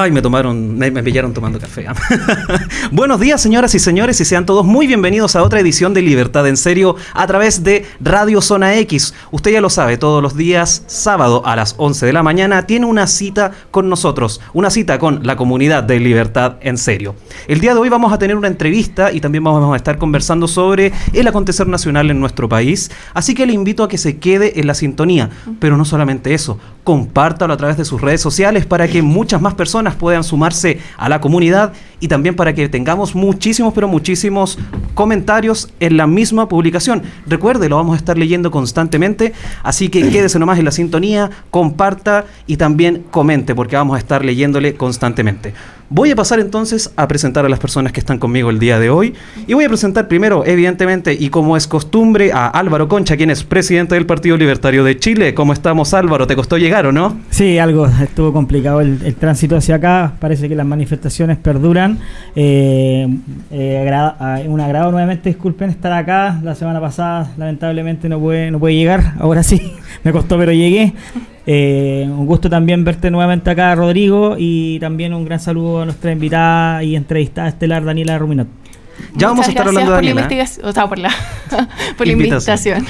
Ay, me tomaron, me, pillaron tomando café. Buenos días, señoras y señores, y sean todos muy bienvenidos a otra edición de Libertad en Serio a través de Radio Zona X. Usted ya lo sabe, todos los días, sábado a las 11 de la mañana, tiene una cita con nosotros, una cita con la comunidad de Libertad en Serio. El día de hoy vamos a tener una entrevista y también vamos a estar conversando sobre el acontecer nacional en nuestro país, así que le invito a que se quede en la sintonía, pero no solamente eso, compártalo a través de sus redes sociales para que muchas más personas puedan sumarse a la comunidad y también para que tengamos muchísimos, pero muchísimos comentarios en la misma publicación. Recuerde, lo vamos a estar leyendo constantemente, así que quédese nomás en la sintonía, comparta y también comente, porque vamos a estar leyéndole constantemente. Voy a pasar entonces a presentar a las personas que están conmigo el día de hoy. Y voy a presentar primero, evidentemente, y como es costumbre, a Álvaro Concha, quien es presidente del Partido Libertario de Chile. ¿Cómo estamos, Álvaro? ¿Te costó llegar o no? Sí, algo estuvo complicado el, tránsito hacia acá. Parece que las manifestaciones perduran. Eh, eh, un agrado nuevamente, disculpen estar acá. La semana pasada, lamentablemente, no puede, no puede llegar. Ahora sí, me costó, pero llegué. Eh, un gusto también verte nuevamente acá, Rodrigo, y también un gran saludo a nuestra invitada y entrevistada estelar, Daniela Ruminot. Ya vamos a estar hablando de Daniela. o sea, por la, por la invitación.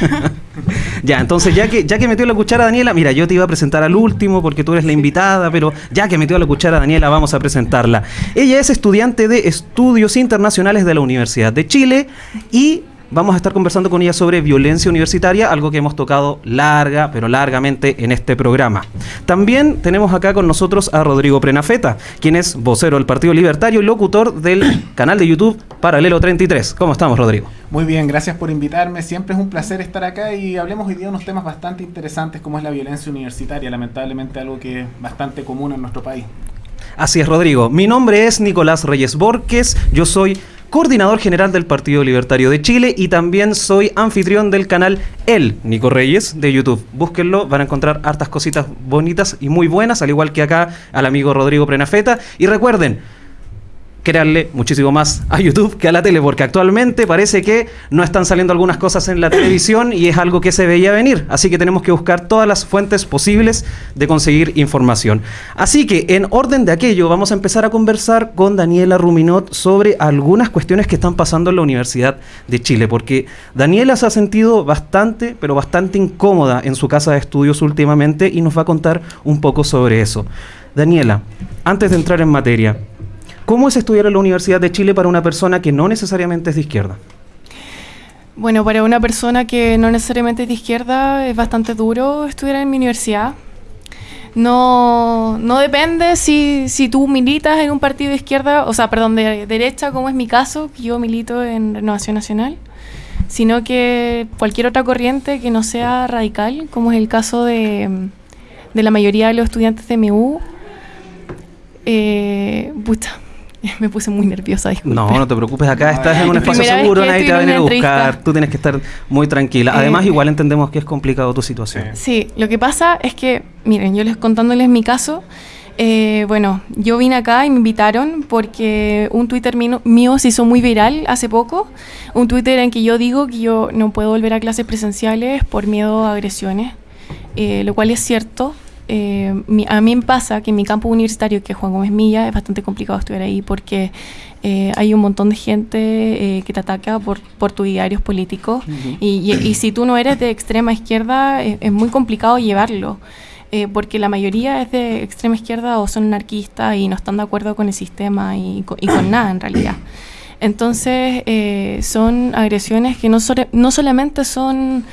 ya, entonces, ya que, ya que metió la cuchara Daniela, mira, yo te iba a presentar al último porque tú eres la invitada, pero ya que metió la cuchara Daniela, vamos a presentarla. Ella es estudiante de Estudios Internacionales de la Universidad de Chile y vamos a estar conversando con ella sobre violencia universitaria, algo que hemos tocado larga, pero largamente en este programa. También tenemos acá con nosotros a Rodrigo Prenafeta, quien es vocero del Partido Libertario y locutor del canal de YouTube Paralelo 33. ¿Cómo estamos, Rodrigo? Muy bien, gracias por invitarme. Siempre es un placer estar acá y hablemos hoy día de unos temas bastante interesantes como es la violencia universitaria, lamentablemente algo que es bastante común en nuestro país. Así es, Rodrigo. Mi nombre es Nicolás Reyes Borges. Yo soy coordinador general del Partido Libertario de Chile y también soy anfitrión del canal El Nico Reyes de YouTube. Búsquenlo, van a encontrar hartas cositas bonitas y muy buenas, al igual que acá al amigo Rodrigo Prenafeta. Y recuerden, crearle muchísimo más a YouTube que a la tele, porque actualmente parece que no están saliendo algunas cosas en la televisión y es algo que se veía venir. Así que tenemos que buscar todas las fuentes posibles de conseguir información. Así que en orden de aquello, vamos a empezar a conversar con Daniela Ruminot sobre algunas cuestiones que están pasando en la Universidad de Chile, porque Daniela se ha sentido bastante, pero bastante incómoda en su casa de estudios últimamente y nos va a contar un poco sobre eso. Daniela, antes de entrar en materia, ¿Cómo es estudiar en la Universidad de Chile para una persona que no necesariamente es de izquierda? Bueno, para una persona que no necesariamente es de izquierda es bastante duro estudiar en mi universidad. No, no depende si, si tú militas en un partido de izquierda, o sea, perdón, de derecha, como es mi caso, que yo milito en Renovación Nacional, sino que cualquier otra corriente que no sea radical, como es el caso de, de la mayoría de los estudiantes de MU. Eh, Me puse muy nerviosa, disculpe. No, no te preocupes, acá estás en un espacio seguro, nadie te va a venir a buscar, tú tienes que estar muy tranquila. Además, eh, igual entendemos que es complicado tu situación. Sí, lo que pasa es que, miren, yo les contándoles mi caso, eh, bueno, yo vine acá y me invitaron porque un Twitter mío, se hizo muy viral hace poco. Un Twitter en que yo digo que yo no puedo volver a clases presenciales por miedo a agresiones, eh, lo cual es cierto. Eh, a mí me pasa que en mi campo universitario, que es Juan Gómez Milla, es bastante complicado estudiar ahí porque eh, hay un montón de gente eh, que te ataca por, por tus diarios políticos y, y, si tú no eres de extrema izquierda es muy complicado llevarlo. eh, porque la mayoría es de extrema izquierda o son anarquistas y no están de acuerdo con el sistema y, con nada en realidad. Entonces, eh, son agresiones que no, no solamente son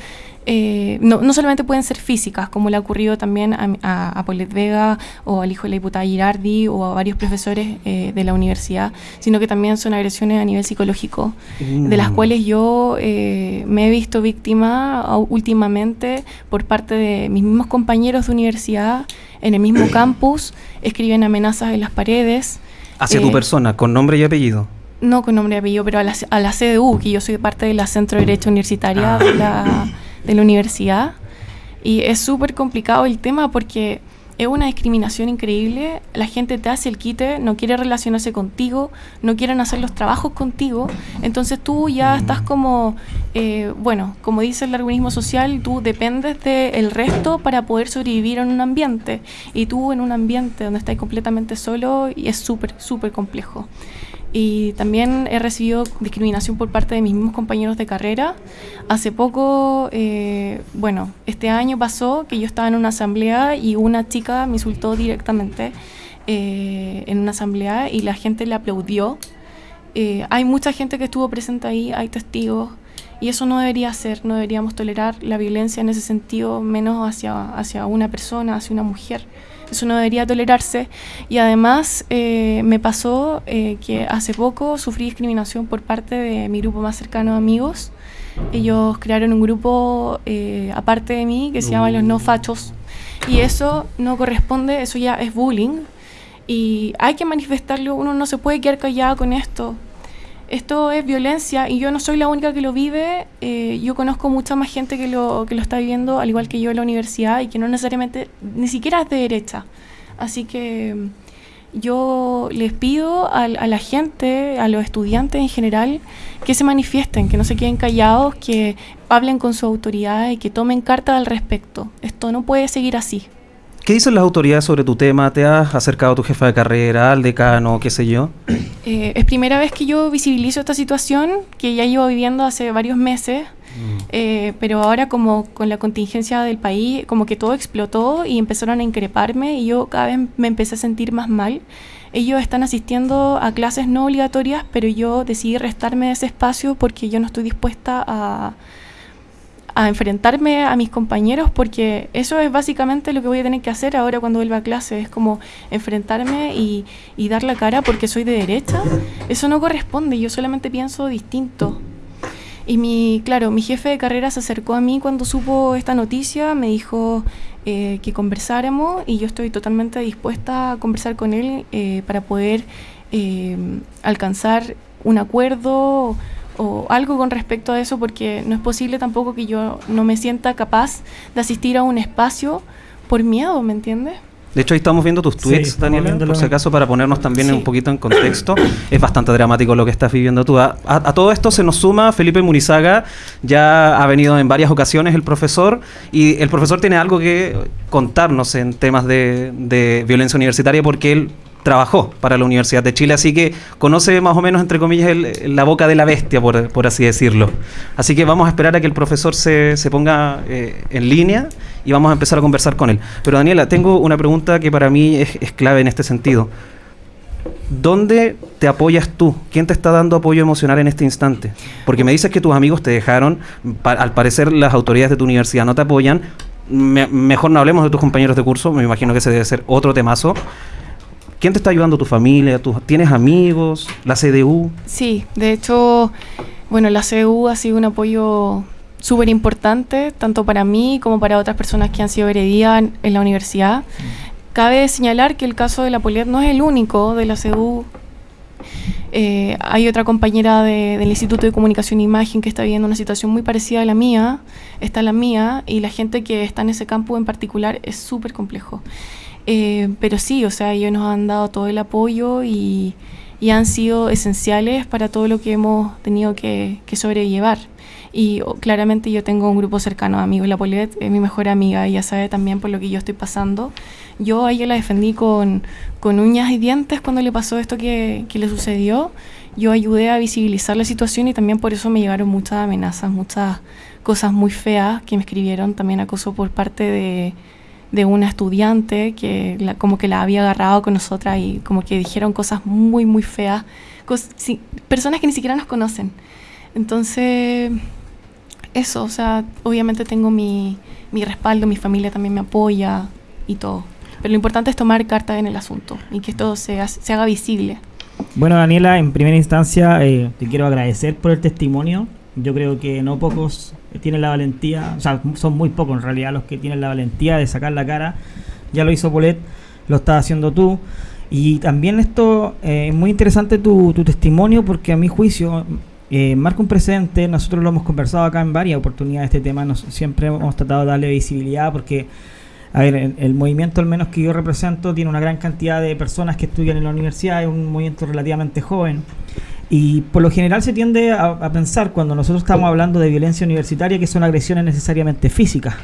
eh, no, solamente pueden ser físicas, como le ha ocurrido también a, a, Vega o al hijo de la diputada Girardi o a varios profesores eh, de la universidad, sino que también son agresiones a nivel psicológico, de las mm. cuales yo eh, me he visto víctima últimamente por parte de mis mismos compañeros de universidad en el mismo campus, escriben amenazas en las paredes. Hacia tu persona, con nombre y apellido. No con nombre y apellido, pero a la, a la CDU, que yo soy parte de la Centro de Derecho Universitaria de la de la universidad. Y es súper complicado el tema porque es una discriminación increíble, la gente te hace el quite, no quiere relacionarse contigo, no quieren hacer los trabajos contigo, entonces tú ya estás como, eh, bueno, como dice el darwinismo social, tú dependes del resto para poder sobrevivir en un ambiente. Y tú en un ambiente donde estás completamente solo y es súper, súper complejo y también he recibido discriminación por parte de mis mismos compañeros de carrera. Hace poco, eh, bueno, este año pasó que yo estaba en una asamblea y una chica me insultó directamente eh, en una asamblea y la gente le aplaudió. Eh, hay mucha gente que estuvo presente ahí, hay testigos. Y eso no debería ser, no deberíamos tolerar la violencia en ese sentido, menos hacia, hacia una persona, hacia una mujer. Eso no debería tolerarse. Y además eh, me pasó eh, que hace poco sufrí discriminación por parte de mi grupo más cercano de amigos. Ellos crearon un grupo eh, aparte de mí que se llama Los No Fachos. Y eso no corresponde, eso ya es bullying. Y hay que manifestarlo, uno no se puede quedar callado con esto esto es violencia y yo no soy la única que lo vive. Eh, yo conozco mucha más gente que lo, que lo está viviendo, al igual que yo en la universidad, y que no necesariamente, ni siquiera es de derecha. Así que mm, yo les pido a, la gente, a los estudiantes en general, que se manifiesten, que no se queden callados, que hablen con su autoridad y que tomen carta al respecto. Esto no puede seguir así. ¿Qué dicen las autoridades sobre tu tema? ¿Te has acercado a tu jefa de carrera, al decano, qué sé yo? Eh, es primera vez que yo visibilizo esta situación, que ya llevo viviendo hace varios meses, mm. eh, pero ahora como con la contingencia del país, como que todo explotó y empezaron a increparme y yo cada vez me empecé a sentir más mal. Ellos están asistiendo a clases no obligatorias, pero yo decidí restarme de ese espacio porque yo no estoy dispuesta a a enfrentarme a mis compañeros porque eso es básicamente lo que voy a tener que hacer ahora cuando vuelva a clase, es como enfrentarme y, y dar la cara porque soy de derecha. Eso no corresponde, yo solamente pienso distinto. Y mi, claro, mi jefe de carrera se acercó a mí cuando supo esta noticia, me dijo eh, que conversáramos y yo estoy totalmente dispuesta a conversar con él eh, para poder eh, alcanzar un acuerdo o algo con respecto a eso porque no es posible tampoco que yo no me sienta capaz de asistir a un espacio por miedo, ¿me entiendes? De hecho, ahí estamos viendo tus tweets, Daniela, por si acaso, para ponernos también un poquito en contexto. es bastante dramático lo que estás viviendo tú. A, todo esto se nos suma Felipe Munizaga, ya ha venido en varias ocasiones el profesor, y el profesor tiene algo que contarnos en temas de, de violencia universitaria, porque él trabajó para la Universidad de Chile, así que conoce más o menos, entre comillas, la boca de la bestia, por, así decirlo. Así que vamos a esperar a que el profesor se, ponga eh, en línea y vamos a empezar a conversar con él. Pero Daniela, tengo una pregunta que para mí es, clave en este sentido. ¿Dónde te apoyas tú? ¿Quién te está dando apoyo emocional en este instante? Porque me dices que tus amigos te dejaron, al parecer las autoridades de tu universidad no te apoyan. mejor no hablemos de tus compañeros de curso, me imagino que ese debe ser otro temazo. ¿Quién te está ayudando? ¿Tu familia? ¿Tienes amigos? ¿La CDU? Sí, de hecho, bueno, la CDU ha sido un apoyo súper importante, tanto para mí como para otras personas que han sido heredidas en la universidad. Cabe señalar que el caso de la Poliet no es el único de la CDU. Eh, hay otra compañera del Instituto de Comunicación e Imagen que está viviendo una situación muy parecida a la mía, está la mía, y la gente que está en ese campo en particular es súper complejo. Eh, pero sí, o sea, ellos nos han dado todo el apoyo y, han sido esenciales para todo lo que hemos tenido que, sobrellevar. Y oh, claramente yo tengo un grupo cercano de amigos. La Polet es mi mejor amiga, ella sabe también por lo que yo estoy pasando. Yo a ella la defendí con, uñas y dientes cuando le pasó esto que, que le sucedió. Yo ayudé a visibilizar la situación y también por eso me llegaron muchas amenazas, muchas cosas muy feas que me escribieron, también acoso por parte de, de una estudiante que como que la había agarrado con nosotras y como que dijeron cosas muy, muy feas, personas que ni siquiera nos conocen. Entonces, eso, o sea, obviamente tengo mi, mi respaldo, mi familia también me apoya y todo. Pero lo importante es tomar carta en el asunto y que esto se, se haga visible. Bueno, Daniela, en primera instancia eh, te quiero agradecer por el testimonio. Yo creo que no pocos tienen la valentía, o sea, son muy pocos en realidad los que tienen la valentía de sacar la cara. Ya lo hizo Polet, lo estás haciendo tú. Y también esto eh, es muy interesante tu, testimonio porque a mi juicio eh, marca un precedente. Nosotros lo hemos conversado acá en varias oportunidades este tema. Nos, siempre hemos tratado de darle visibilidad porque a ver, el, movimiento al menos que yo represento tiene una gran cantidad de personas que estudian en la universidad, es un movimiento relativamente joven. Y por lo general se tiende a, pensar cuando nosotros estamos hablando de violencia universitaria que son agresiones necesariamente físicas,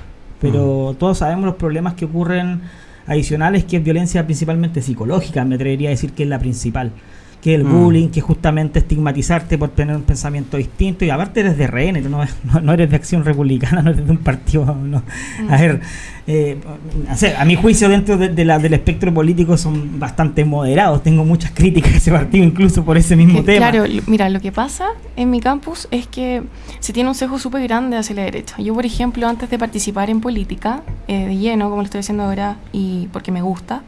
pero todos sabemos los problemas que ocurren adicionales, que es violencia principalmente psicológica, me atrevería a decir que es la principal que el mm. bullying, que justamente estigmatizarte por tener un pensamiento distinto, y aparte eres de RN, no, no, eres de Acción Republicana, no eres de un partido. No. A ver, eh, a mi juicio, dentro de, la, del espectro político son bastante moderados. Tengo muchas críticas a ese partido, incluso por ese mismo tema. Claro, mira, lo que pasa en mi campus es que se tiene un sesgo súper grande hacia la derecha. Yo, por ejemplo, antes de participar en política, eh, de lleno, como lo estoy haciendo ahora, y porque me gusta,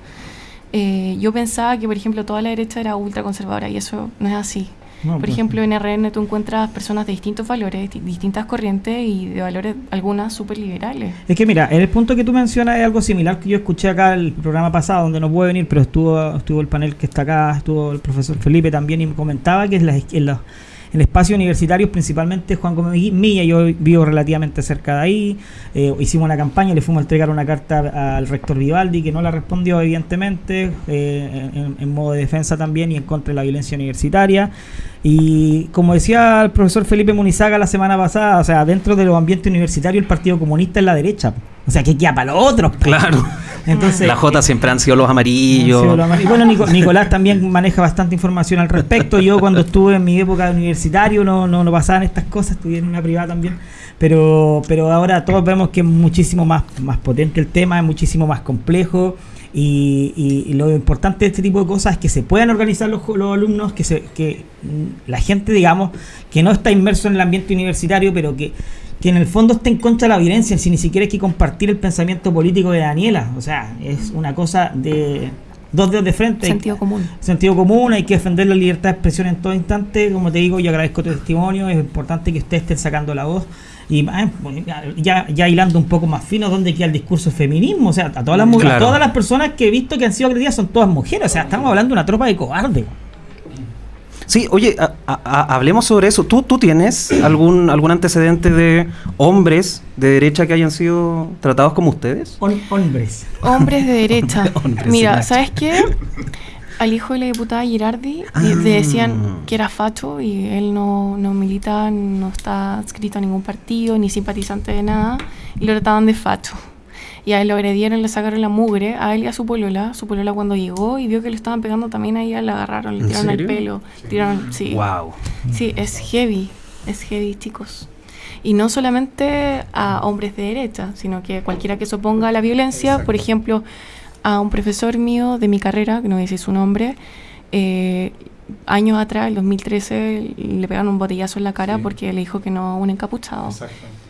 eh, yo pensaba que, por ejemplo, toda la derecha era ultraconservadora y eso no es así. por pues ejemplo, en RN tú encuentras personas de distintos valores, distintas corrientes y de valores algunas súper liberales. Es que mira, el punto que tú mencionas es algo similar que yo escuché acá el programa pasado, donde no puede venir, pero estuvo, estuvo el panel que está acá, estuvo el profesor Felipe también y me comentaba que es la, en la el espacio universitario, principalmente Juan Gómez Milla, yo vivo relativamente cerca de ahí, eh, hicimos una campaña, le fuimos a entregar una carta al rector Vivaldi, que no la respondió evidentemente, eh, en, modo de defensa también y en contra de la violencia universitaria. Y como decía el profesor Felipe Munizaga la semana pasada, o sea, dentro de los ambientes universitarios el Partido Comunista es la derecha. O sea, que queda para los otros. Claro. Entonces, la J siempre han sido los amarillos. Y bueno, Nicolás también maneja bastante información al respecto. Yo cuando estuve en mi época de universitario no, no, no pasaban estas cosas, estudié en una privada también. Pero, pero ahora todos vemos que es muchísimo más, más potente el tema, es muchísimo más complejo. Y, lo importante de este tipo de cosas es que se puedan organizar los, los alumnos, que, se, que la gente, digamos, que no está inmerso en el ambiente universitario, pero que que en el fondo está en contra de la violencia, si ni siquiera hay que compartir el pensamiento político de Daniela. O sea, es una cosa de dos dedos de frente. Sentido común. Sentido común, hay que defender la libertad de expresión en todo instante. Como te digo, yo agradezco tu testimonio, es importante que ustedes estén sacando la voz. Y ah, ya, ya hilando un poco más fino, ¿dónde queda el discurso feminismo? O sea, a todas las, mujeres, todas las personas que he visto que han sido agredidas son todas mujeres. O sea, estamos hablando de una tropa de cobardes. Sí, oye, hablemos sobre eso. ¿Tú, ¿Tú tienes algún, algún antecedente de hombres de derecha que hayan sido tratados como ustedes? hombres. Hombres de derecha. Mira, ¿sabes qué? Al hijo de la diputada Girardi le ah. decían que era facho y él no, no milita, no está adscrito a ningún partido, ni simpatizante de nada, y lo trataban de facho y a él lo agredieron, le sacaron la mugre, a él y a su polola. Su polola cuando llegó y vio que le estaban pegando también a ella, la agarraron, le tiraron el pelo, tiraron, sí. Wow. Sí, es heavy, es heavy, chicos. Y no solamente a hombres de derecha, sino que cualquiera que se oponga a la violencia, por ejemplo, a un profesor mío de mi carrera, que no voy a decir su nombre, eh, años atrás, el 2013, le pegaron un botellazo en la cara porque le dijo que no un encapuchado. Exacto.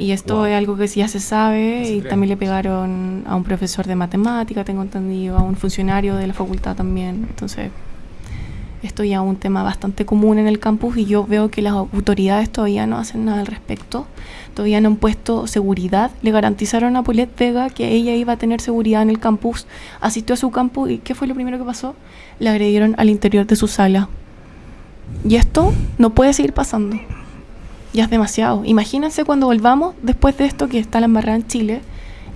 Y esto es algo que ya se sabe y también le pegaron a un profesor de matemática, tengo entendido, a un funcionario de la facultad también. Entonces, esto ya es un tema bastante común en el campus y yo veo que las autoridades todavía no hacen nada al respecto. Todavía no han puesto seguridad. Le garantizaron a Paulette Vega que ella iba a tener seguridad en el campus. Asistió a su campus y ¿qué fue lo primero que pasó? Le agredieron al interior de su sala. Y esto no puede seguir pasando ya es demasiado. Imagínense cuando volvamos después de esto que está la embarrada en Chile,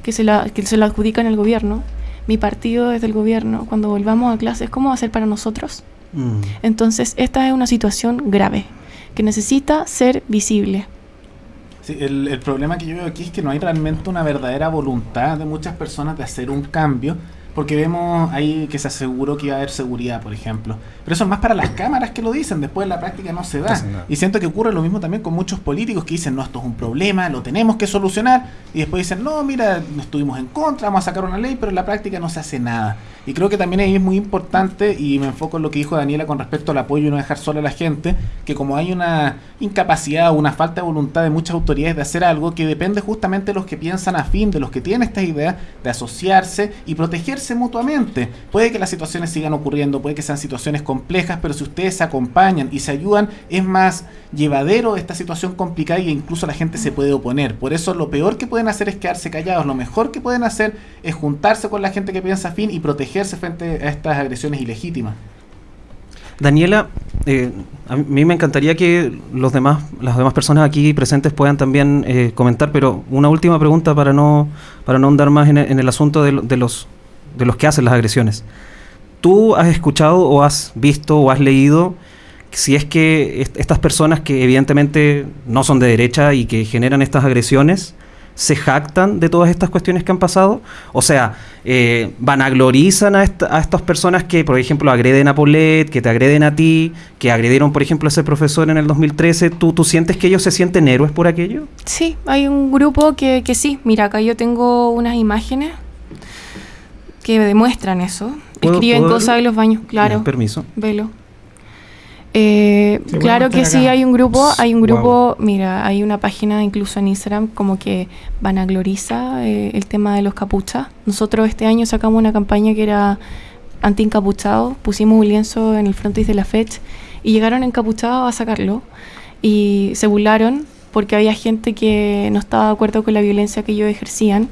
que se la, que se la adjudican el gobierno, mi partido es del gobierno, cuando volvamos a clases, ¿cómo va a ser para nosotros? Mm. Entonces, esta es una situación grave, que necesita ser visible. Sí, el, el problema que yo veo aquí es que no hay realmente una verdadera voluntad de muchas personas de hacer un cambio porque vemos ahí que se aseguró que iba a haber seguridad, por ejemplo. Pero eso es más para las cámaras que lo dicen, después en la práctica no se da. Y siento que ocurre lo mismo también con muchos políticos que dicen, no, esto es un problema, lo tenemos que solucionar, y después dicen, no, mira, estuvimos en contra, vamos a sacar una ley, pero en la práctica no se hace nada. Y creo que también ahí es muy importante, y me enfoco en lo que dijo Daniela con respecto al apoyo y no dejar sola a la gente, que como hay una incapacidad o una falta de voluntad de muchas autoridades de hacer algo, que depende justamente de los que piensan a fin, de los que tienen esta idea de asociarse y protegerse mutuamente. Puede que las situaciones sigan ocurriendo, puede que sean situaciones complejas, pero si ustedes se acompañan y se ayudan, es más llevadero esta situación complicada y incluso la gente se puede oponer. Por eso lo peor que pueden hacer es quedarse callados, lo mejor que pueden hacer es juntarse con la gente que piensa afín y protegerse frente a estas agresiones ilegítimas. Daniela, eh, a mí me encantaría que los demás, las demás personas aquí presentes puedan también eh, comentar, pero una última pregunta para no, para no andar más en el, asunto de, los, de los que hacen las agresiones. ¿Tú has escuchado o has visto o has leído si es que estas personas que evidentemente no son de derecha y que generan estas agresiones, se jactan de todas estas cuestiones que han pasado? O sea, eh, vanaglorizan a, a, estas personas que, por ejemplo, agreden a Paulette, que te agreden a ti, que agredieron, por ejemplo, a ese profesor en el 2013. ¿Tú, ¿Tú sientes que ellos se sienten héroes por aquello? Sí, hay un grupo que, que sí. Mira, acá yo tengo unas imágenes que demuestran eso. Escriben cosas en los baños, claro. permiso. Velo. Eh, claro que sí, hay un grupo, hay un grupo, mira, hay una página incluso en Instagram como que vanagloriza eh, el tema de los capuchas. Nosotros este año sacamos una campaña que era anti-encapuchado, pusimos un lienzo en el frontis de la fecha y llegaron encapuchados a sacarlo y se burlaron porque había gente que no estaba de acuerdo con la violencia que ellos ejercían.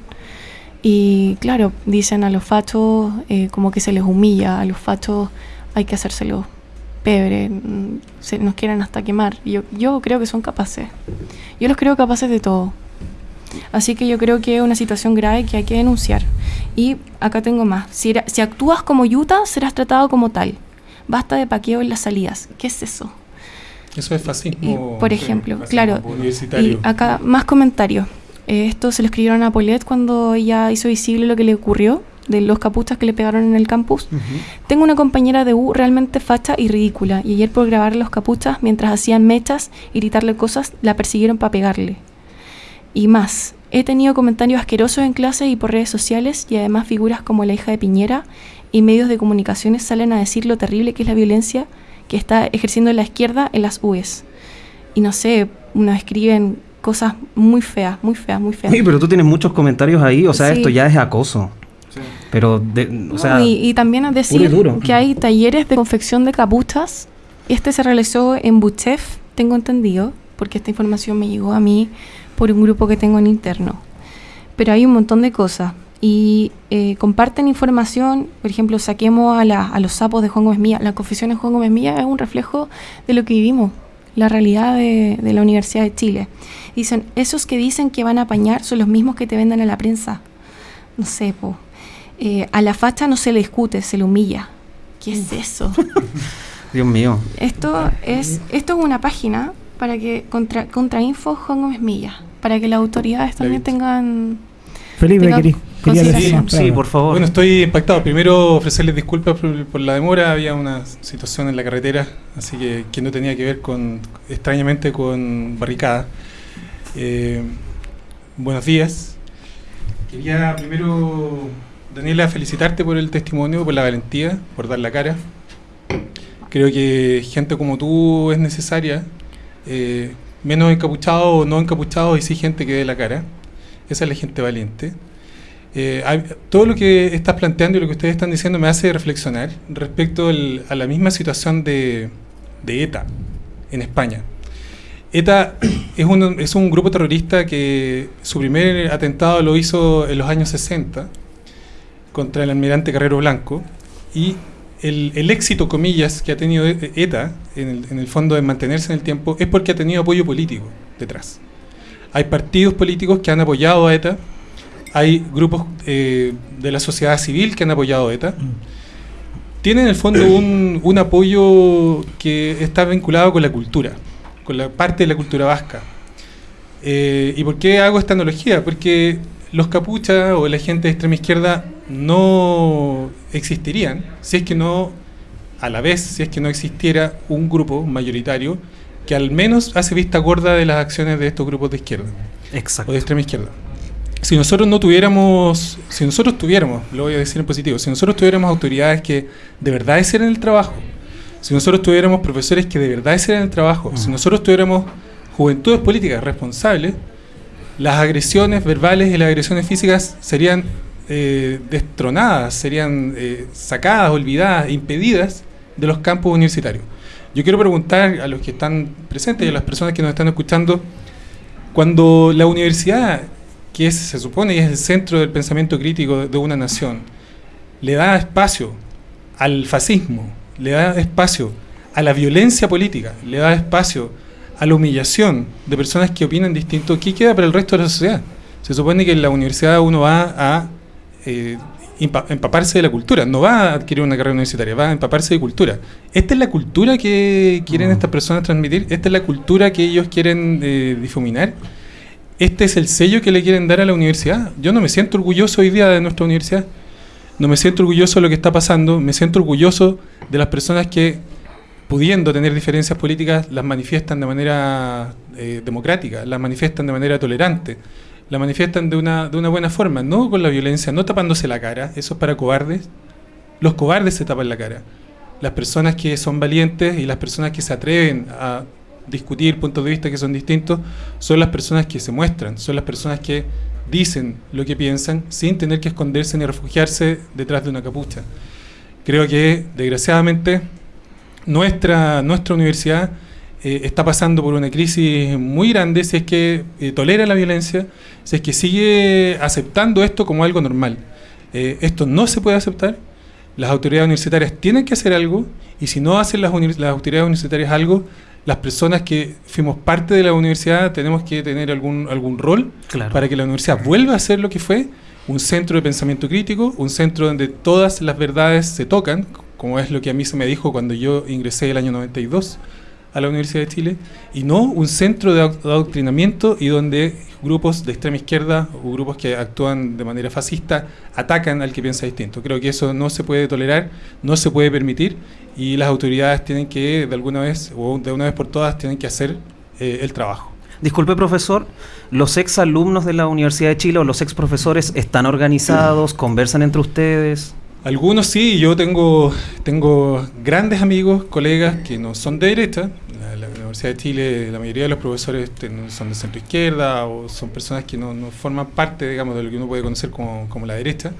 Y claro, dicen a los fachos eh, como que se les humilla, a los fachos hay que hacérselo pebre, mm, se nos quieren hasta quemar. Yo, yo creo que son capaces. Yo los creo capaces de todo. Así que yo creo que es una situación grave que hay que denunciar. Y acá tengo más. Si, si actúas como yuta, serás tratado como tal. Basta de paqueo en las salidas. ¿Qué es eso? Eso es fascismo. por ejemplo, claro. Y acá más comentarios. Eh, esto se lo escribieron a Paulette cuando ella hizo visible lo que le ocurrió de los capuchas que le pegaron en el campus. Tengo una compañera de U realmente facha y ridícula, y ayer por grabar los capuchas mientras hacían mechas y gritarle cosas, la persiguieron para pegarle. Y más, he tenido comentarios asquerosos en clase y por redes sociales, y además figuras como la hija de Piñera y medios de comunicaciones salen a decir lo terrible que es la violencia que está ejerciendo la izquierda en las UES. Y no sé, nos escriben cosas muy feas, muy feas, muy feas. Sí, pero tú tienes muchos comentarios ahí, o sea, esto ya es acoso. Pero, o sea, y, también a decir que hay talleres de confección de capuchas. Este se realizó en Buchef, tengo entendido, porque esta información me llegó a mí por un grupo que tengo en interno. Pero hay un montón de cosas. Y eh, comparten información, por ejemplo, saquemos a, a los sapos de Juan Gómez Mía. La confesión de Juan Gómez Mía es un reflejo de lo que vivimos, la realidad de, de la Universidad de Chile. Dicen, esos que dicen que van a apañar son los mismos que te venden a la prensa. No sé, po eh, a la facha no se le discute, se le humilla. ¿Qué es eso? Dios mío. Esto es, esto es una página para que contra, Info Juan Gómez Milla, para que las autoridades también tengan Felipe, sí, por favor. Bueno, estoy impactado. Primero, ofrecerles disculpas por, la demora. Había una situación en la carretera, así que que no tenía que ver con, extrañamente, con barricada. Eh, buenos días. Quería primero Daniela, felicitarte por el testimonio, por la valentía, por dar la cara. Creo que gente como tú es necesaria, eh, menos encapuchado o no encapuchado, y sí gente que dé la cara. Esa es la gente valiente. Eh, todo lo que estás planteando y lo que ustedes están diciendo me hace reflexionar respecto a la misma situación de, ETA en España. ETA es un, es un grupo terrorista que su primer atentado lo hizo en los años 60 contra el almirante Carrero Blanco y el, éxito, comillas, que ha tenido ETA en el, fondo de mantenerse en el tiempo es porque ha tenido apoyo político detrás. Hay partidos políticos que han apoyado a ETA, hay grupos eh, de la sociedad civil que han apoyado a ETA. Tiene en el fondo un, apoyo que está vinculado con la cultura, con la parte de la cultura vasca. Eh, ¿Y por qué hago esta analogía? Porque los capuchas o la gente de extrema izquierda no existirían si es que no, a la vez, si es que no existiera un grupo mayoritario que al menos hace vista gorda de las acciones de estos grupos de izquierda Exacto. o de extrema izquierda. Si nosotros no tuviéramos, si nosotros tuviéramos, lo voy a decir en positivo, si nosotros tuviéramos autoridades que de verdad hicieran el trabajo, si nosotros tuviéramos profesores que de verdad hicieran el trabajo, si nosotros tuviéramos juventudes políticas responsables, las agresiones verbales y las agresiones físicas serían eh, destronadas, serían eh, sacadas, olvidadas, impedidas de los campos universitarios. Yo quiero preguntar a los que están presentes y a las personas que nos están escuchando, cuando la universidad, que se supone es el centro del pensamiento crítico de una nación, le da espacio al fascismo, le da espacio a la violencia política, le da espacio a la humillación de personas que opinan distinto, ¿qué queda para el resto de la sociedad? Se supone que en la universidad uno va a eh, empa- empaparse de la cultura, no va a adquirir una carrera universitaria, va a empaparse de cultura. ¿Esta es la cultura que quieren Mm. estas personas transmitir? ¿Esta es la cultura que ellos quieren eh, difuminar? ¿Este es el sello que le quieren dar a la universidad? Yo no me siento orgulloso hoy día de nuestra universidad. No me siento orgulloso de lo que está pasando. Me siento orgulloso de las personas que, pudiendo tener diferencias políticas, las manifiestan de manera eh, democrática, las manifiestan de manera tolerante, las manifiestan de una, de una buena forma, no con la violencia, no tapándose la cara. Eso es para cobardes. Los cobardes se tapan la cara. Las personas que son valientes y las personas que se atreven a discutir puntos de vista que son distintos son las personas que se muestran, son las personas que dicen lo que piensan sin tener que esconderse ni refugiarse detrás de una capucha. Creo que, desgraciadamente, nuestra, nuestra universidad eh, está pasando por una crisis muy grande si es que eh, tolera la violencia, si es que sigue aceptando esto como algo normal. Eh, esto no se puede aceptar. Las autoridades universitarias tienen que hacer algo y si no hacen las, autoridades universitarias algo, las personas que fuimos parte de la universidad tenemos que tener algún, algún rol Claro. para que la universidad vuelva a ser lo que fue, un centro de pensamiento crítico, un centro donde todas las verdades se tocan, como es lo que a mí se me dijo cuando yo ingresé el año 92 a la Universidad de Chile, y no un centro de adoc- adoctrinamiento y donde grupos de extrema izquierda o grupos que actúan de manera fascista atacan al que piensa distinto. Creo que eso no se puede tolerar, no se puede permitir y las autoridades tienen que, de alguna vez o de una vez por todas, tienen que hacer eh, el trabajo. Disculpe, profesor, ¿los ex alumnos de la Universidad de Chile o los ex profesores están organizados, conversan entre ustedes? Algunos sí, yo tengo, tengo grandes amigos, colegas que no son de derecha. La, Universidad de Chile, la mayoría de los profesores son de centro izquierda o son personas que no, no forman parte, digamos, de lo que uno puede conocer como, como la derecha.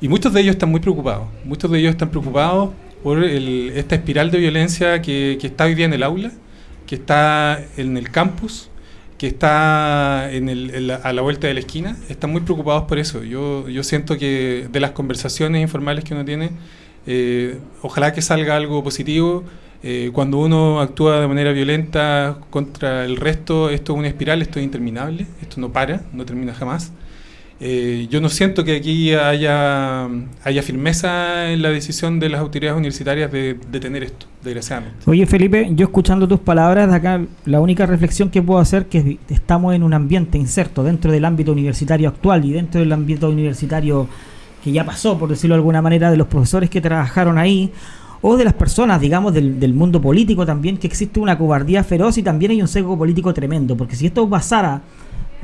Y muchos de ellos están muy preocupados. Muchos de ellos están preocupados por el- esta espiral de violencia que, que está hoy día en el aula, que está en el campus, que está en el- en la- a la vuelta de la esquina. Están muy preocupados por eso. Yo, yo siento que de las conversaciones informales que uno tiene, eh, ojalá que salga algo positivo. Eh, cuando uno actúa de manera violenta contra el resto, esto es una espiral, esto es interminable, esto no para, no termina jamás. Eh, yo no siento que aquí haya, haya firmeza en la decisión de las autoridades universitarias de detener esto, desgraciadamente. Oye Felipe, yo escuchando tus palabras acá, la única reflexión que puedo hacer que es- estamos en un ambiente inserto dentro del ámbito universitario actual y dentro del ámbito universitario que ya pasó, por decirlo de alguna manera, de los profesores que trabajaron ahí o de las personas, digamos, del, del mundo político también, que existe una cobardía feroz y también hay un sesgo político tremendo, porque si esto pasara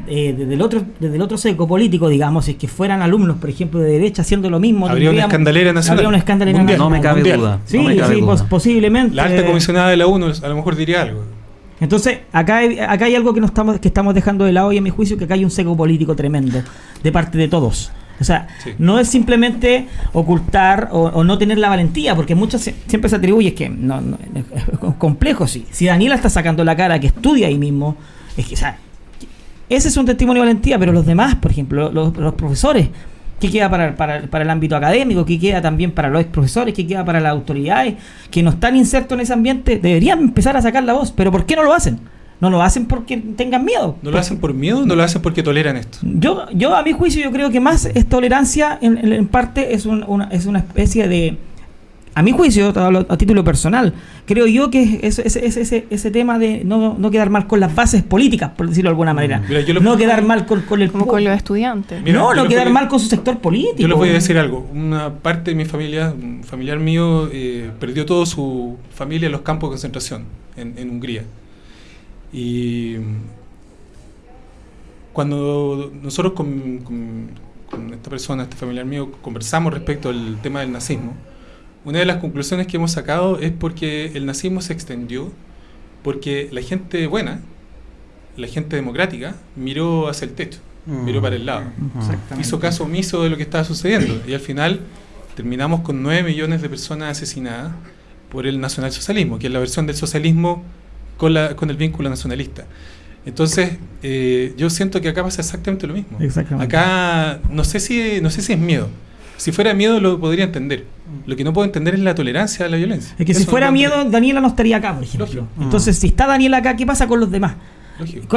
eh, desde, el otro, desde el otro sesgo político, digamos, si es que fueran alumnos, por ejemplo, de derecha haciendo lo mismo, Habría una escandalera nacional. habría una escandalera Mundial. No me cabe Mundial. duda. Sí, no me cabe sí, duda. pos- posiblemente. La alta comisionada de la ONU a lo mejor diría algo. Entonces, acá hay, acá hay algo que, no estamos, que estamos dejando de lado y a mi juicio que acá hay un seco político tremendo de parte de todos. O sea, Sí. no es simplemente ocultar o, o no tener la valentía, porque muchas se- siempre se atribuye es que no, no, es complejo, sí. Si Daniela está sacando la cara, que estudia ahí mismo, es que, o sea, ese es un testimonio de valentía, pero los demás, por ejemplo, los, los profesores, ¿qué queda para, para, para el ámbito académico? ¿Qué queda también para los ex profesores? ¿Qué queda para las autoridades que no están insertos en ese ambiente? Deberían empezar a sacar la voz, pero ¿por qué no lo hacen? No lo hacen porque tengan miedo. ¿No lo hacen por miedo no lo hacen porque toleran esto? Yo, yo a mi juicio, yo creo que más es tolerancia, en, en- en parte es, un- una, es una especie de a mi juicio, a, título personal, creo yo que ese, ese, ese, tema de no, no, quedar mal con las bases políticas, por decirlo de alguna manera. no quedar mal con, con el... Como con los estudiantes. no, no quedar mal con su sector político. Yo les voy a decir algo. Una parte de mi familia, un familiar mío, eh, perdió toda su familia en los campos de concentración en, en Hungría. Y cuando nosotros con, con, con esta persona, este familiar mío, conversamos respecto al tema del nazismo, una de las conclusiones que hemos sacado es porque el nazismo se extendió porque la gente buena, la gente democrática, miró hacia el techo, mm. miró para el lado. Hizo caso omiso de lo que estaba sucediendo. Y al final terminamos con 9 millones de personas asesinadas por el nacionalsocialismo, que es la versión del socialismo con, la, con el vínculo nacionalista. Entonces, eh, yo siento que acá pasa exactamente lo mismo. Acá no sé si no sé si es miedo. Si fuera miedo lo podría entender. Lo que no puedo entender es la tolerancia a la violencia. Es que si fuera miedo, Daniela no estaría acá, por ejemplo. Entonces, si está Daniela acá, ¿qué pasa con los demás?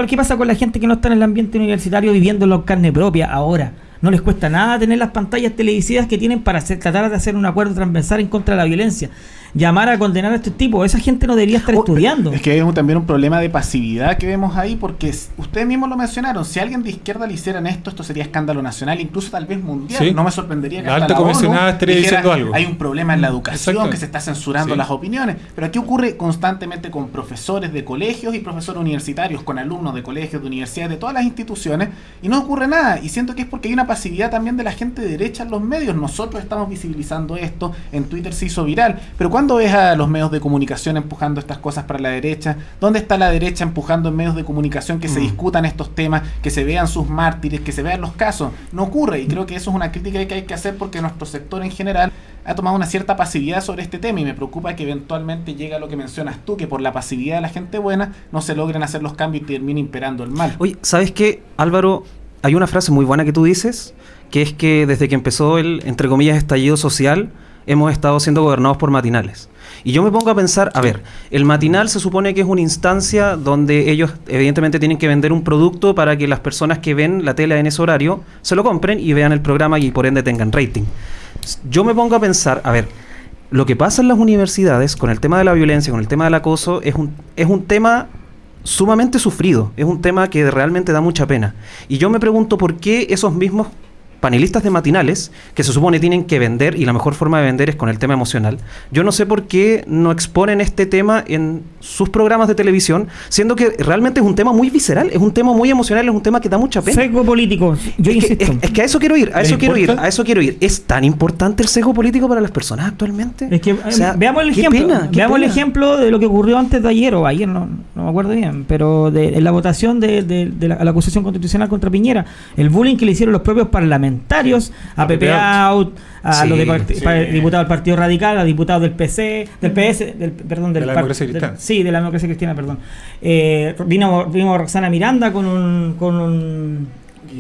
¿Qué pasa con la gente que no está en el ambiente universitario viviendo en carne propia ahora? No les cuesta nada tener las pantallas televisivas que tienen para tratar de hacer un acuerdo transversal en contra de la violencia llamar a condenar a este tipo. Esa gente no debería estar oh, estudiando. Es que hay también un problema de pasividad que vemos ahí, porque ustedes mismos lo mencionaron. Si alguien de izquierda le hicieran esto, esto sería escándalo nacional, incluso tal vez mundial. No me sorprendería que la alta comisionada estaría diciendo algo. Hay un problema en la educación, que se está censurando las opiniones. Pero aquí ocurre constantemente con profesores de colegios y profesores universitarios, con alumnos de colegios, de universidades, de todas las instituciones, y no ocurre nada. Y siento que es porque hay una pasividad también de la gente derecha en los medios. Nosotros estamos visibilizando esto, en Twitter se hizo viral. Pero cuando ¿Cuándo ves a los medios de comunicación empujando estas cosas para la derecha? ¿Dónde está la derecha empujando en medios de comunicación que se mm. discutan estos temas, que se vean sus mártires, que se vean los casos? No ocurre y creo que eso es una crítica que hay que hacer porque nuestro sector en general ha tomado una cierta pasividad sobre este tema y me preocupa que eventualmente llegue a lo que mencionas tú, que por la pasividad de la gente buena no se logren hacer los cambios y termine imperando el mal. Oye, ¿sabes qué, Álvaro? Hay una frase muy buena que tú dices, que es que desde que empezó el, entre comillas, estallido social, hemos estado siendo gobernados por matinales. Y yo me pongo a pensar, a ver, el matinal se supone que es una instancia donde ellos evidentemente tienen que vender un producto para que las personas que ven la tele en ese horario se lo compren y vean el programa y por ende tengan rating. Yo me pongo a pensar, a ver, lo que pasa en las universidades con el tema de la violencia, con el tema del acoso, es un, es un tema sumamente sufrido, es un tema que realmente da mucha pena. Y yo me pregunto por qué esos mismos panelistas de matinales que se supone tienen que vender y la mejor forma de vender es con el tema emocional. Yo no sé por qué no exponen este tema en sus programas de televisión, siendo que realmente es un tema muy visceral, es un tema muy emocional, es un tema que da mucha pena. Sesgo político. Yo es, que, es, que a eso quiero ir, a eso quiero ir, a eso quiero ir. ¿Es tan importante el sesgo político para las personas actualmente? Es que eh, veamos el ejemplo, veamos el ejemplo de lo que ocurrió antes de ayer o ayer, no, no me acuerdo bien, pero de, la votación de, la, la acusación constitucional contra Piñera, el bullying que le hicieron los propios parlamentarios parlamentarios, a Pepe Out, a los diputados del Partido Radical, a diputados del PC, del PS, del, perdón, del de la democracia cristiana. sí, de la democracia cristiana, perdón. Eh, vino, vino Roxana Miranda con un, con un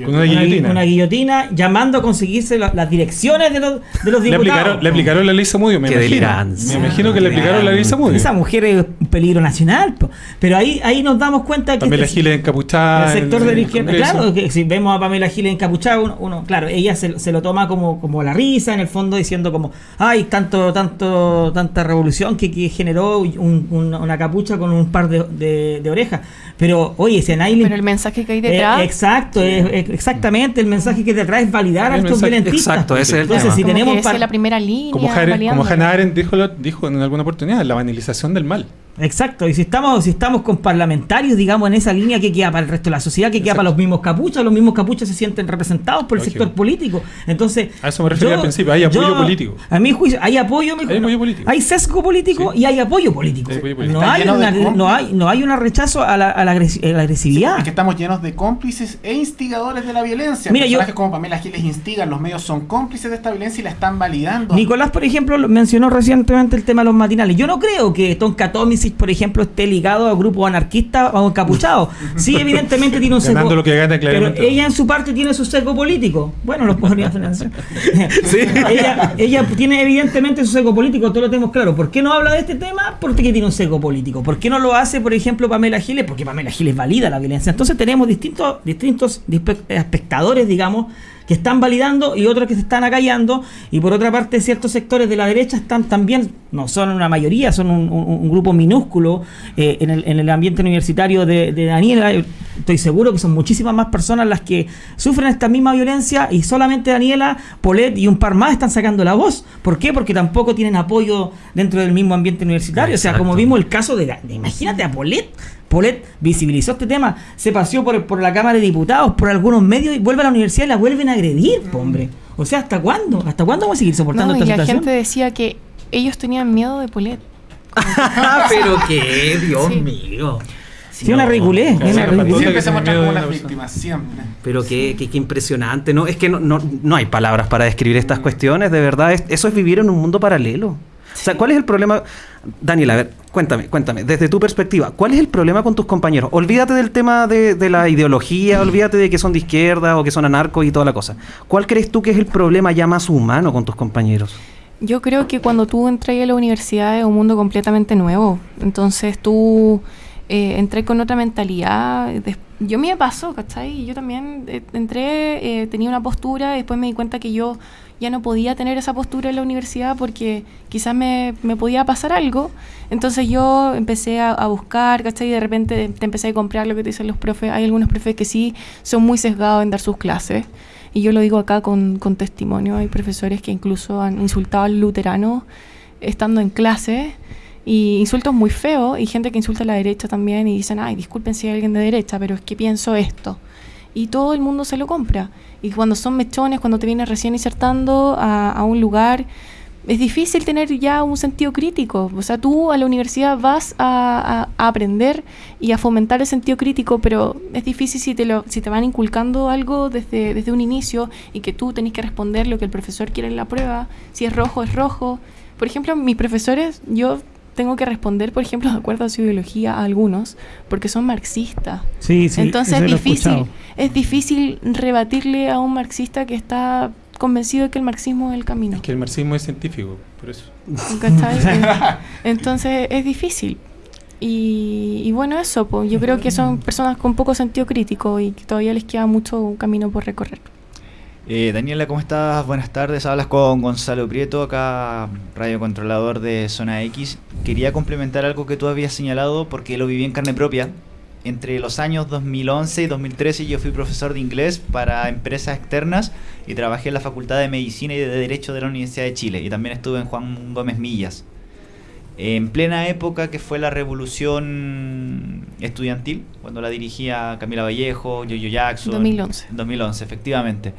una, guillotina. una, guillotina. llamando a conseguirse las direcciones de los, de los diputados. Le aplicaron, la ley Samudio, me imagino. Me imagino que le aplicaron la ley Samudio. Esa mujer es un peligro nacional. Pero ahí, ahí nos damos cuenta que. Pamela este Giles encapuchada. El sector de la izquierda. Claro, que si vemos a Pamela Giles encapuchada, uno, claro, ella se, se, lo toma como, como la risa, en el fondo, diciendo como, ay, tanto, tanto, tanta revolución que, que generó un, una capucha con un par de, de, orejas. Pero, oye, si a nadie Pero el mensaje que hay detrás. Eh, exacto, es exactamente el mensaje que te trae es validar a estos violentistas. Exacto, ese es el Entonces, tema. si tenemos que la primera línea. Como, Hannah Arendt dijo, dijo en alguna oportunidad, la banalización del mal. Exacto, y si estamos, si estamos con parlamentarios, digamos, en esa línea, que queda para el resto de la sociedad? que queda para los mismos capuchas? Los mismos capuchas se sienten representados por el sector político. Entonces, a eso me refería al principio, hay apoyo político. A mi juicio, hay apoyo, hay, apoyo político. hay sesgo político y hay apoyo político. No, hay una, no, hay, no hay un rechazo a la, a la, agresividad. es que estamos llenos de cómplices e instigadores de la violencia. Mira, Personajes yo, como Pamela Giles instigan, los medios son cómplices de esta violencia y la están validando. Nicolás, por ejemplo, mencionó recientemente el tema de los matinales. Yo no creo que Tonka Por ejemplo, esté ligado a grupos anarquistas o encapuchados. Sí, evidentemente tiene un sesgo. pero ella en su parte tiene su sesgo político. Bueno, los podría financiar. ¿Sí? ella, ella tiene evidentemente su sesgo político, todos lo tenemos claro. ¿Por qué no habla de este tema? Porque tiene un sesgo político. ¿Por qué no lo hace, por ejemplo, Pamela Giles? Porque Pamela Giles valida la violencia. Entonces tenemos distintos, distintos espectadores, digamos, que están validando y otros que se están acallando. Y por otra parte, ciertos sectores de la derecha están también, no son una mayoría, son un, grupo minúsculo eh, en, el, en, el, ambiente universitario de, de, Daniela. Estoy seguro que son muchísimas más personas las que sufren esta misma violencia y solamente Daniela, Polet y un par más están sacando la voz. ¿Por qué? Porque tampoco tienen apoyo dentro del mismo ambiente universitario. O sea, como vimos el caso de, de imagínate a Polet Polet visibilizó este tema, se paseó por, por la Cámara de Diputados, por algunos medios y vuelve a la universidad y la vuelven a agredir, hombre. O sea, ¿hasta cuándo? ¿Hasta cuándo vamos a seguir soportando no, esta y situación? la gente decía que ellos tenían miedo de Polet. Pero qué, Dios mío. Sí, una ridiculez. Siempre se muestran como las víctimas, siempre. Pero qué, qué, qué, impresionante, ¿no? Es que no, no, no hay palabras para describir estas cuestiones, de verdad. Es, eso es vivir en un mundo paralelo. O sea, ¿cuál es el problema? Daniel, a ver, cuéntame, cuéntame, desde tu perspectiva, ¿cuál es el problema con tus compañeros? Olvídate del tema de, la ideología, olvídate de que son de izquierda o que son anarcos y toda la cosa. ¿Cuál crees tú que es el problema ya más humano con tus compañeros? Yo creo que cuando tú entras a la universidad es un mundo completamente nuevo. Entonces tú eh, entré con otra mentalidad. Yo me pasó, ¿cachai? Yo también eh, entré, eh, tenía una postura, y después me di cuenta que yo ya no podía tener esa postura en la universidad porque quizás me, me podía pasar algo. Entonces yo empecé a, buscar, ¿cachai? Y de repente te empecé a comprar lo que te dicen los profes. Hay algunos profes que sí son muy sesgados en dar sus clases. Y yo lo digo acá con, con testimonio. Hay profesores que incluso han insultado al luterano estando en clase. Y insultos muy feos. Y gente que insulta a la derecha también. Y dicen, ay, disculpen si hay alguien de derecha, pero es que pienso esto. Y todo el mundo se lo compra. Y cuando son mechones, cuando te vienes recién insertando a, a, un lugar, es difícil tener ya un sentido crítico. O sea, tú a la universidad vas a, a, a aprender y a fomentar el sentido crítico, pero es difícil si te, lo, si te van inculcando algo desde, desde un inicio y que tú tenés que responder lo que el profesor quiere en la prueba. Si es rojo, es rojo. Por ejemplo, mis profesores, yo tengo que responder, por ejemplo, de acuerdo a su ideología a algunos, porque son marxistas. Sí, sí, Entonces es difícil, es difícil rebatirle a un marxista que está convencido de que el marxismo es el camino. Es que el marxismo es científico, por eso. Entonces es difícil. Y, y bueno, eso, pues, yo creo que son personas con poco sentido crítico y que todavía les queda mucho camino por recorrer. Eh, Daniela, ¿cómo estás? Buenas tardes. Hablas con Gonzalo Prieto, acá radiocontrolador de Zona X. Quería complementar algo que tú habías señalado porque lo viví en carne propia. Entre los años 2011 y 2013 yo fui profesor de inglés para empresas externas y trabajé en la Facultad de Medicina y de Derecho de la Universidad de Chile y también estuve en Juan Gómez Millas. En plena época que fue la revolución estudiantil, cuando la dirigía Camila Vallejo, Yoyo Jackson. 2011. 2011, efectivamente.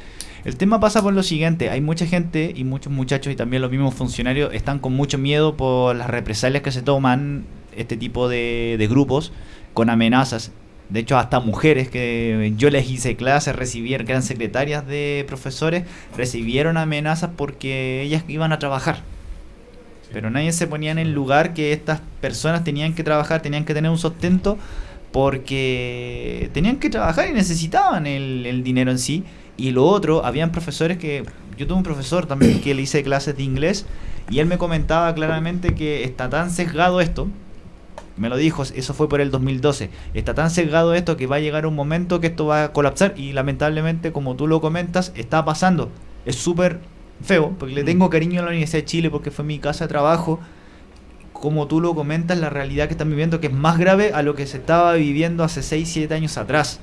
El tema pasa por lo siguiente, hay mucha gente y muchos muchachos y también los mismos funcionarios están con mucho miedo por las represalias que se toman este tipo de, de grupos con amenazas. De hecho, hasta mujeres que yo les hice clases, recibieron, que eran secretarias de profesores, recibieron amenazas porque ellas iban a trabajar. Pero nadie se ponía en el lugar que estas personas tenían que trabajar, tenían que tener un sustento porque tenían que trabajar y necesitaban el, el dinero en sí. Y lo otro, habían profesores que... Yo tuve un profesor también que le hice clases de inglés y él me comentaba claramente que está tan sesgado esto, me lo dijo, eso fue por el 2012, está tan sesgado esto que va a llegar un momento que esto va a colapsar y lamentablemente como tú lo comentas, está pasando. Es súper feo, porque le tengo cariño a la Universidad de Chile porque fue mi casa de trabajo. Como tú lo comentas, la realidad que están viviendo que es más grave a lo que se estaba viviendo hace 6, 7 años atrás.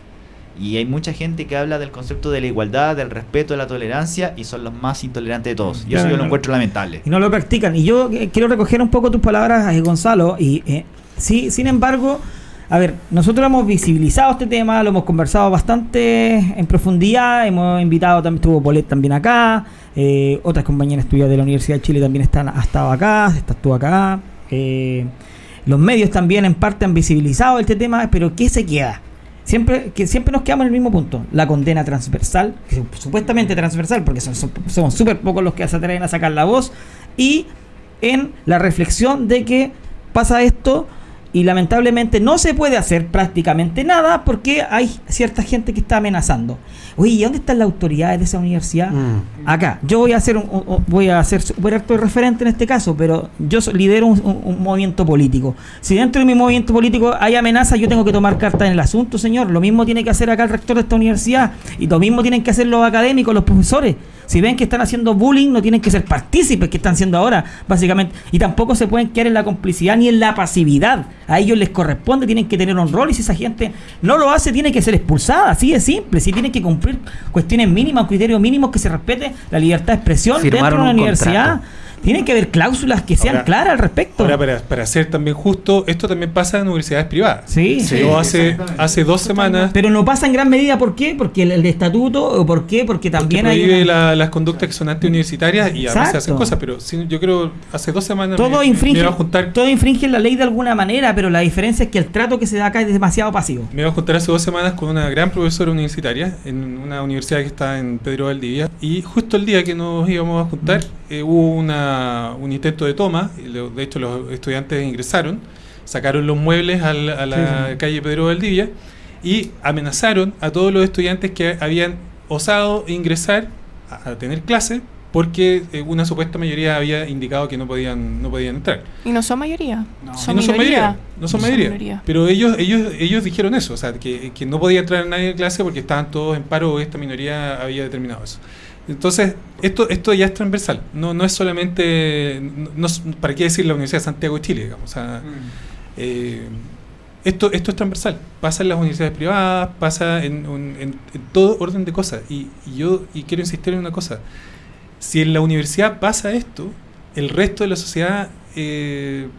Y hay mucha gente que habla del concepto de la igualdad, del respeto, de la tolerancia y son los más intolerantes de todos. Y Claro, eso yo lo encuentro lamentable. Y no lo practican. Y yo eh, quiero recoger un poco tus palabras, eh, Gonzalo. Y eh, sí, sin embargo, a ver, nosotros hemos visibilizado este tema, lo hemos conversado bastante en profundidad. Hemos invitado, también estuvo Polet también acá. eh, otras compañeras tuyas de la Universidad de Chile también están, ha estado acá, estás tú acá. eh, los medios también en parte han visibilizado este tema, pero ¿qué se queda? Siempre, que siempre nos quedamos en el mismo punto. La condena transversal, supuestamente transversal, porque son, son- somos súper pocos los que se atreven a sacar la voz, y en la reflexión de que pasa esto y lamentablemente no se puede hacer prácticamente nada porque hay cierta gente que está amenazando. Oye, ¿y dónde están las autoridades de esa universidad? Mm. Acá. Yo voy a hacer un, voy a ser super acto de referente en este caso, pero yo lidero un, un- un movimiento político. Si dentro de mi movimiento político hay amenazas, yo tengo que tomar carta en el asunto, señor. Lo mismo tiene que hacer acá el rector de esta universidad y lo mismo tienen que hacer los académicos, los profesores. Si ven que están haciendo bullying, no tienen que ser partícipes que están haciendo ahora, básicamente. Y tampoco se pueden quedar en la complicidad ni en la pasividad. A ellos les corresponde, tienen que tener un rol y si esa gente no lo hace, tiene que ser expulsada. Así de simple. Si tienen que cumplir cuestiones mínimas, criterios mínimos, que se respete la libertad de expresión Firmaron dentro de una un universidad. contrato. Tienen que haber cláusulas que sean Ahora- claras al respecto. Ahora, para, para ser también justo, esto también pasa en universidades privadas. Sí. Yo hace, hace dos semanas Pero no pasa en gran medida, ¿por qué? Porque el, el estatuto, o ¿por qué? Porque porque también hay... prohíbe una- la- las conductas que son antiuniversitarias y a veces hacen cosas, pero sí, yo creo hace dos semanas todo me, me infringe, iba a juntar todo infringe la ley de alguna manera, pero la diferencia es que el trato que se da acá es demasiado pasivo. Me iba a juntar hace dos semanas con una gran profesora universitaria en una universidad que está en Pedro Valdivia y justo el día que nos íbamos a juntar eh, hubo una, un intento de toma, y lo- de hecho los estudiantes ingresaron, sacaron los muebles al- a la Sí, sí. calle Pedro Valdivia y amenazaron a todos los estudiantes que habían osado ingresar a, a tener clase porque eh, una supuesta mayoría había indicado que no podían, no podían entrar. Y no son mayoría. No. Son no son mayoría, no son mayoría. Pero ellos, ellos, ellos dijeron eso, o sea, que, que no podía entrar nadie en clase porque estaban todos en paro o esta minoría había determinado eso. Entonces, esto, esto ya es transversal, no, no es solamente, no, ¿para qué decir la Universidad de Santiago de Chile? Digamos, o sea, eh, esto, esto es transversal, pasa en las universidades privadas, pasa en, en- en todo orden de cosas. Y, y yo y quiero insistir en una cosa, si en la universidad pasa esto, el resto de la sociedad, eh,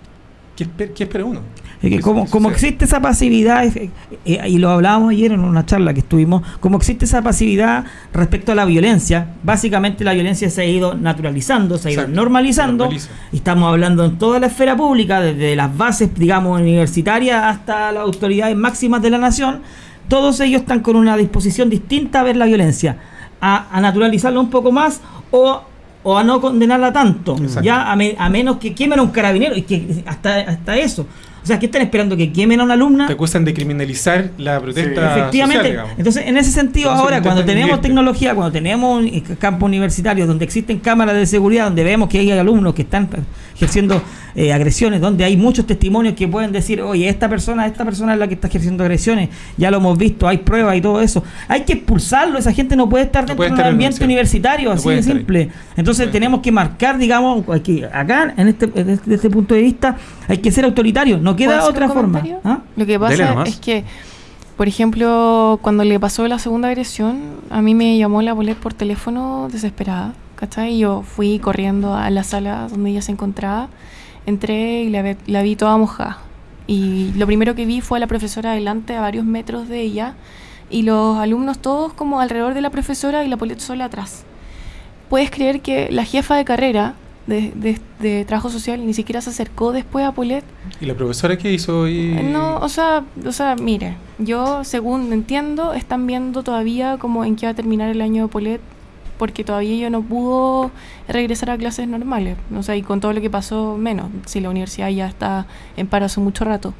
¿qué, esper- qué espera uno? Que como, como existe esa pasividad, eh, eh, y lo hablábamos ayer en una charla que estuvimos, como existe esa pasividad respecto a la violencia, básicamente la violencia se ha ido naturalizando, se ha ido Exacto, normalizando, y estamos hablando en toda la esfera pública, desde las bases, digamos, universitarias hasta las autoridades máximas de la nación, todos ellos están con una disposición distinta a ver la violencia, a, a naturalizarla un poco más o, o a no condenarla tanto, Exacto. ya a, me- a menos que quemen a un carabinero, y que hasta, hasta eso. O sea, ¿qué están esperando? ¿Que quemen a una alumna? Te acusan de criminalizar la protesta Efectivamente. social, digamos. Entonces, en ese sentido, Entonces, ahora, cuando tenemos tecnología, cuando tenemos un eh, campo universitario donde existen cámaras de seguridad, donde vemos que hay alumnos que están ejerciendo eh, agresiones, donde hay muchos testimonios que pueden decir, oye, esta persona, esta persona es la que está ejerciendo agresiones, ya lo hemos visto, hay pruebas y todo eso. Hay que expulsarlo, esa gente no puede estar No dentro puede de un estar ambiente universitario, No así de ahí. simple. Entonces tenemos que marcar, digamos, aquí, acá, en este, desde este, este punto de vista, hay que ser autoritario, no ¿Puedo queda otra forma. ¿Ah? Lo que pasa es que, por ejemplo, cuando le pasó la segunda agresión, a mí me llamó la bolet por teléfono desesperada, ¿cachai? Y yo fui corriendo a la sala donde ella se encontraba, entré y la, ve- la vi toda mojada. Y lo primero que vi fue a la profesora adelante, a varios metros de ella, y los alumnos todos como alrededor de la profesora y la bolet sola atrás. ¿Puedes creer que la jefa de carrera de, de- de trabajo social ni siquiera se acercó después a Polet ¿Y la profesora qué hizo hoy? no, o sea, o sea, mire, yo según entiendo, están viendo todavía como en qué va a terminar el año de Polet, porque todavía ella no pudo regresar a clases normales, o sea, y con todo lo que pasó, menos, si la universidad ya está en paro hace mucho rato.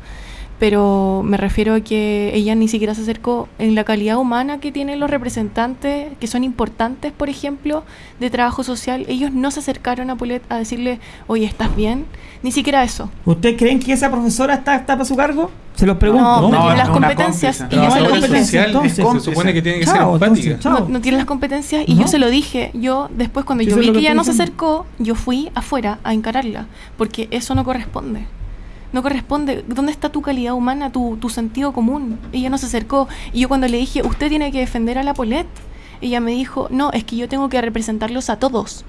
Pero me refiero a que ella ni siquiera se acercó en la calidad humana que tienen los representantes, que son importantes, por ejemplo, de trabajo social. Ellos no se acercaron a Polet a decirle, oye, ¿estás bien? Ni siquiera eso. ¿Ustedes creen que esa profesora está, está para su cargo? Se los pregunto. No, no, No, tiene las competencias. Y yo se lo competencia, entonces. se supone que tiene que ser Chao, entonces. No, no tiene las competencias y No. yo se lo dije. Yo después cuando Sí, yo vi que ella no se acercó, yo fui afuera a encararla, porque eso no corresponde. No corresponde. ¿Dónde está tu calidad humana, tu, tu sentido común? Ella no se acercó. Y yo cuando le dije, usted tiene que defender a la Polet, ella me dijo, no, es que yo tengo que representarlos a todos.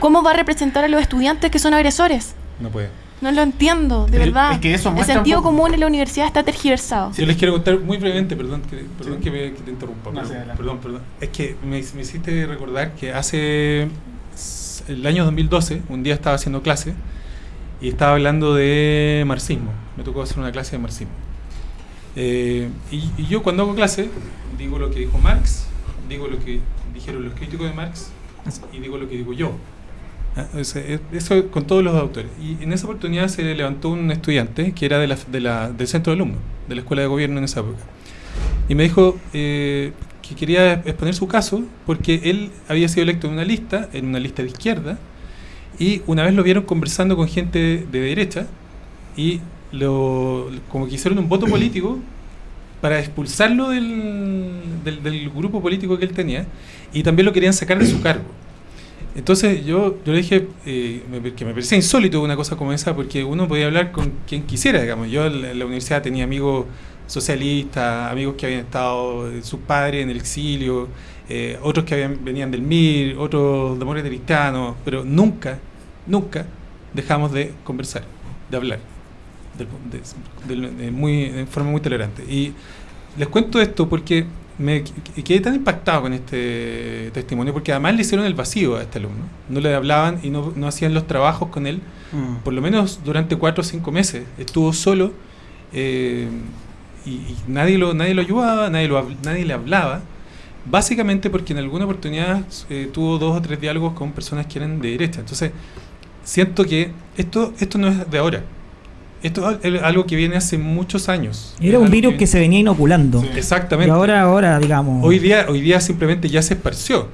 ¿Cómo va a representar a los estudiantes que son agresores? No puede. No lo entiendo, de Es- verdad. es que eso El sentido poco- común en la universidad está tergiversado. Yo les quiero contar muy brevemente, perdón que, perdón que, me, que te interrumpa. No, sí, perdón, perdón. Es que me, me hiciste recordar que hace el año 2012, un día estaba haciendo clase y estaba hablando de marxismo. Me tocó hacer una clase de marxismo. Eh, y, y yo cuando hago clase digo lo que dijo Marx, digo lo que dijeron los críticos de Marx y digo lo que digo yo. Ah, Eso con todos los autores. Y en esa oportunidad se levantó un estudiante que era de la, de la- del centro de alumnos, de la escuela de gobierno en esa época. Y me dijo eh, que quería exponer su caso porque él había sido electo en una lista, en una lista de izquierda, y una vez lo vieron conversando con gente de derecha y lo, como que hicieron un voto político para expulsarlo del, del, grupo político que él tenía y también lo querían sacar de su cargo. Entonces yo, yo le dije eh, que me parecía insólito una cosa como esa porque uno podía hablar con quien quisiera, digamos. Yo en la, universidad tenía amigos socialistas, amigos que habían estado, eh, sus padres en el exilio, eh, otros que habían, venían del MIR, otros demócratas cristianos, pero nunca, nunca dejamos de conversar, de hablar, de, de muy, de forma muy tolerante. Y les cuento esto porque me qu- quedé tan impactado con este testimonio, porque además le hicieron el vacío a este alumno. No le hablaban y no, no hacían los trabajos con él, Mm. por lo menos durante cuatro o cinco meses. Estuvo solo eh, y, y nadie, lo, nadie lo ayudaba, nadie, lo, nadie le hablaba. Básicamente porque en alguna oportunidad eh, tuvo dos o tres diálogos con personas que eran de derecha. Entonces, siento que esto, esto no es de ahora. Esto es algo que viene hace muchos años. Era Es un virus que se venía inoculando. Sí. Exactamente. Y ahora, ahora, digamos. Hoy día, hoy día simplemente ya se esparció.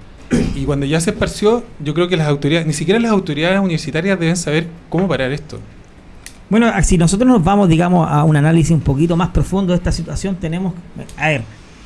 Y cuando ya se esparció, yo creo que las autoridades, ni siquiera las autoridades universitarias deben saber cómo parar esto. Bueno, si nosotros nos vamos, digamos, a un análisis un poquito más profundo de esta situación, tenemos, a ver,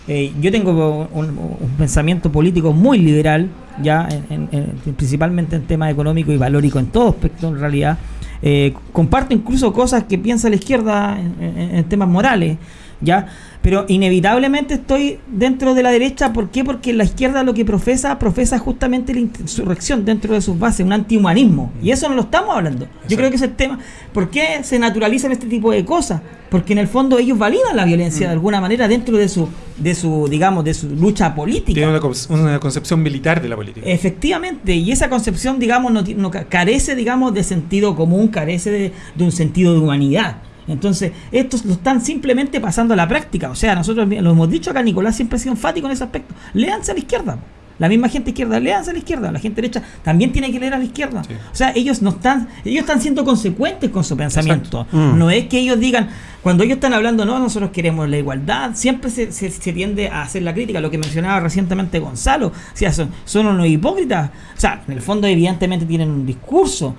eh, yo tengo un, pensamiento político muy liberal, ya, en- en- en- principalmente en temas económicos y valórico en todo aspecto, en realidad. Eh, comparto incluso cosas que piensa la izquierda en temas morales, ya, pero inevitablemente estoy dentro de la derecha, ¿por qué? Porque la izquierda lo que profesa, profesa justamente la insurrección dentro de sus bases, un antihumanismo, y eso no lo estamos hablando. Yo creo que ese tema, ¿por qué se naturalizan este tipo de cosas? Porque en el fondo ellos validan la violencia de alguna manera dentro de su, de su, digamos, de su lucha política. Tiene una, conce- una concepción militar de la política. Efectivamente, y esa concepción, digamos, no, no ca- carece, digamos, de sentido común, carece de, de un sentido de humanidad. Entonces, estos lo están simplemente pasando a la práctica. O sea, nosotros lo hemos dicho acá, Nicolás siempre ha sido enfático en ese aspecto. Léanse a la izquierda. La misma gente izquierda, léanse a la izquierda. La gente derecha también tiene que leer a la izquierda. Sí. O sea, ellos no están, ellos están siendo consecuentes con su pensamiento. Mm. No es que ellos digan, cuando ellos están hablando, no, nosotros queremos la igualdad, siempre se, se- se tiende a hacer la crítica, lo que mencionaba recientemente Gonzalo, o sea, son, son unos hipócritas. O sea, en el fondo evidentemente tienen un discurso,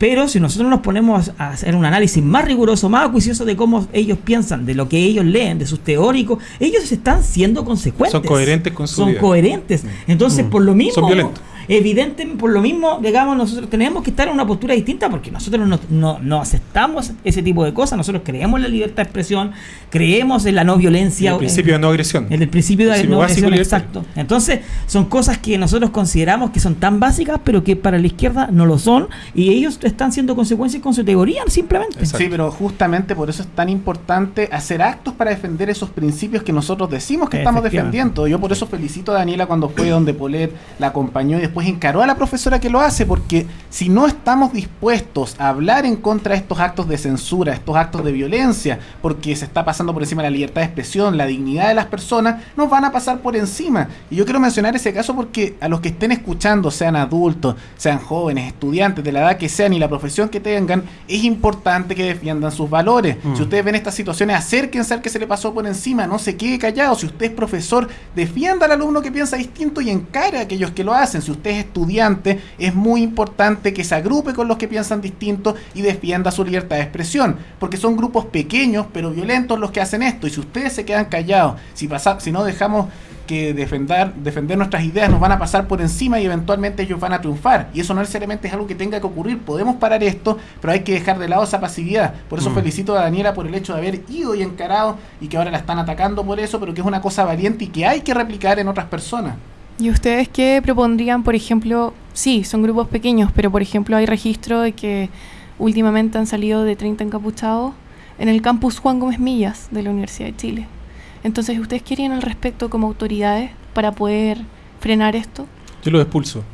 pero si nosotros nos ponemos a hacer un análisis más riguroso, más acuicioso de cómo ellos piensan, de lo que ellos leen, de sus teóricos, ellos están siendo consecuentes. Son coherentes con su Son vida. coherentes. Entonces, Mm. por lo mismo, Son violentos. Evidentemente, por lo mismo, digamos, nosotros tenemos que estar en una postura distinta porque nosotros no, no- no aceptamos ese tipo de cosas. Nosotros creemos en la libertad de expresión, creemos en la no violencia. el principio de no agresión. En el principio de Principio no agresión, exacto. Entonces, son cosas que nosotros consideramos que son tan básicas, pero que para la izquierda no lo son, y ellos están siendo consecuencias con su teoría, simplemente. Exacto. Sí, pero justamente por eso es tan importante hacer actos para defender esos principios que nosotros decimos que estamos defendiendo. Yo por eso felicito a Daniela cuando fue donde Polet la acompañó y después encaró a la profesora que lo hace, porque si no estamos dispuestos a hablar en contra de estos actos de censura, estos actos de violencia, porque se está pasando por encima la libertad de expresión, la dignidad de las personas, nos van a pasar por encima. Y yo quiero mencionar ese caso porque a los que estén escuchando, sean adultos, sean jóvenes, estudiantes, de la edad que sean y la profesión que tengan, es importante que defiendan sus valores. Mm. Si ustedes ven estas situaciones, acérquense al que se le pasó por encima, no se quede callado. Si usted es profesor, defienda al alumno que piensa distinto y encare a aquellos que lo hacen. Si usted es estudiante, es muy importante que se agrupe con los que piensan distinto y defienda su libertad de expresión, porque son grupos pequeños pero violentos los que hacen esto. Y si ustedes se quedan callados, si, pasa, si no dejamos que defender, defender nuestras ideas nos van a pasar por encima y eventualmente ellos van a triunfar. Y eso no necesariamente es algo que tenga que ocurrir. Podemos parar esto, pero hay que dejar de lado esa pasividad. Por eso Mm. felicito a Daniela por el hecho de haber ido y encarado y que ahora la están atacando por eso, pero que es una cosa valiente y que hay que replicar en otras personas. ¿Y ustedes qué propondrían, por ejemplo? Sí, son grupos pequeños, pero por ejemplo hay registro de que últimamente han salido de 30 encapuchados en el campus Juan Gómez Millas de la Universidad de Chile. Entonces, ¿ustedes querían al respecto como autoridades para poder frenar esto? Yo lo expulso.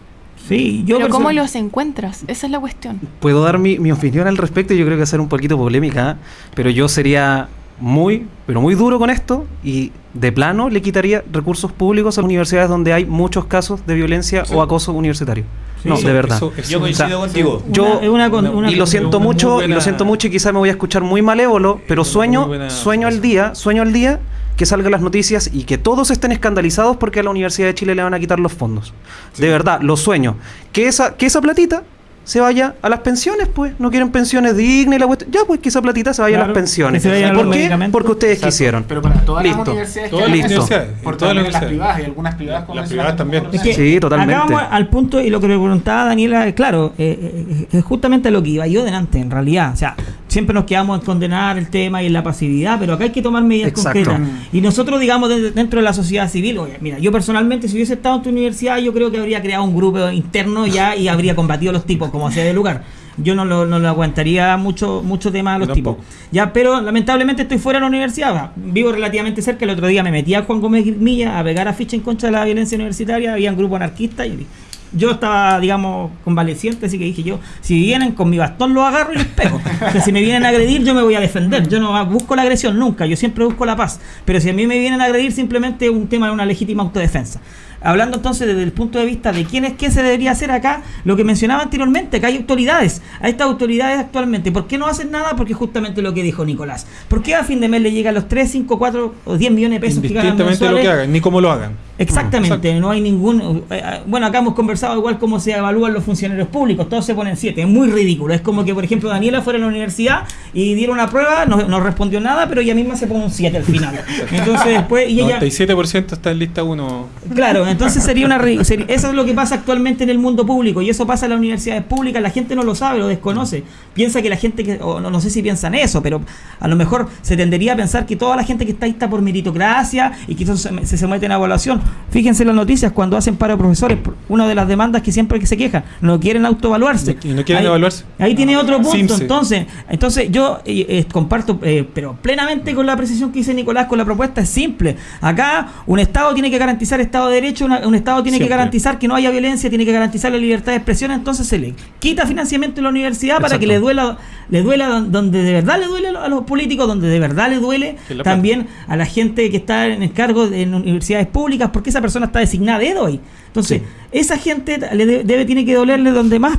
Sí, yo Pero ¿cómo los encuentras? Esa es la cuestión. Puedo dar mi, mi opinión al respecto, yo creo que va a ser un poquito polémica, ¿eh? pero yo sería muy, pero muy duro con esto y de plano le quitaría recursos públicos a las universidades donde hay muchos casos de violencia Sí. o acoso universitario. Sí, no, eso- de verdad. eso- eso- Yo coincido O sea, contigo. Yo- Una- una con- una y lo siento mucho, y lo siento mucho y quizá me voy a escuchar muy malévolo, pero Es una sueño, buena sueño al día, sueño al día que salgan las noticias y que todos estén escandalizados porque a la Universidad de Chile le van a quitar los fondos. De verdad, lo sueño. Que esa, que esa platita se vaya a las pensiones, pues. No quieren pensiones dignas y la cuestión. Ya, pues que esa platita se vaya a las pensiones. se vayan ¿Por qué? Porque ustedes Exacto. quisieron. Pero para todas Listo. las universidades Todas que las universidades, por todas las las privadas, y algunas privadas Las como privadas también. Es que Sí, totalmente. Acá vamos al punto y lo que le preguntaba Daniela, eh, claro, eh, eh, es justamente lo que iba yo delante, en realidad. O sea, siempre nos quedamos en condenar el tema y en la pasividad, pero acá hay que tomar medidas Exacto. concretas. Y nosotros, digamos, de- dentro de la sociedad civil, oye, mira, yo personalmente, si hubiese estado en tu universidad, yo creo que habría creado un grupo interno ya y habría combatido a los tipos, como sea de lugar. Yo no lo, no lo aguantaría mucho, mucho tema a los tipos. Ya, pero lamentablemente estoy fuera de la universidad. va. Vivo relativamente cerca. El otro día me metí a Juan Gómez Milla a pegar afiche en contra de la violencia universitaria. Había un grupo anarquista y yo estaba, digamos, convaleciente, así que dije yo, si vienen con mi bastón los agarro y les pego. Si me vienen a agredir, yo me voy a defender. Yo no busco la agresión nunca, yo siempre busco la paz. Pero si a mí me vienen a agredir, simplemente es un tema de una legítima autodefensa. Hablando entonces desde el punto de vista de quién es qué se debería hacer acá, lo que mencionaba anteriormente, que hay autoridades, a estas autoridades actualmente, ¿por qué no hacen nada? Porque justamente lo que dijo Nicolás. ¿Por qué a fin de mes le llegan los 3, 5, 4 o 10 millones de pesos que ganan de lo que mensuales? hagan, ni cómo lo hagan. Exactamente, no hay ningún... eh, eh, bueno, acá hemos conversado igual cómo se evalúan los funcionarios públicos, todos se ponen 7, es muy ridículo. Es como que, por ejemplo, Daniela fuera a la universidad y diera una prueba, no, no respondió nada, pero ella misma se pone un 7 al final. Entonces después... Y ella, 97% está en lista 1. Claro, entonces sería una seri- eso es lo que pasa actualmente en el mundo público y eso pasa en las universidades públicas, la gente no lo sabe, lo desconoce. Piensa que la gente que o no, no sé si piensan eso, pero a lo mejor se tendería a pensar que toda la gente que está ahí está por meritocracia y que eso se, se someten a evaluación. Fíjense en las noticias cuando hacen paro de profesores, una de las demandas que siempre que se quejan, no quieren autoevaluarse. No quieren Ahí- evaluarse. Ahí tiene otro punto, Simse. entonces, entonces yo eh, eh, comparto, eh, pero plenamente con la precisión que dice Nicolás con la propuesta es simple. Acá un Estado tiene que garantizar Estado de Derecho, una- un Estado tiene que garantizar que no haya violencia, tiene que garantizar la libertad de expresión, entonces se le quita financiamiento a la universidad para que le duela, le duela don- donde de verdad le duele a los políticos, donde de verdad le duele también a la gente que está en el cargo de en universidades públicas, porque esa persona está designada de hoy. Entonces, esa gente le de- debe, tiene que dolerle donde más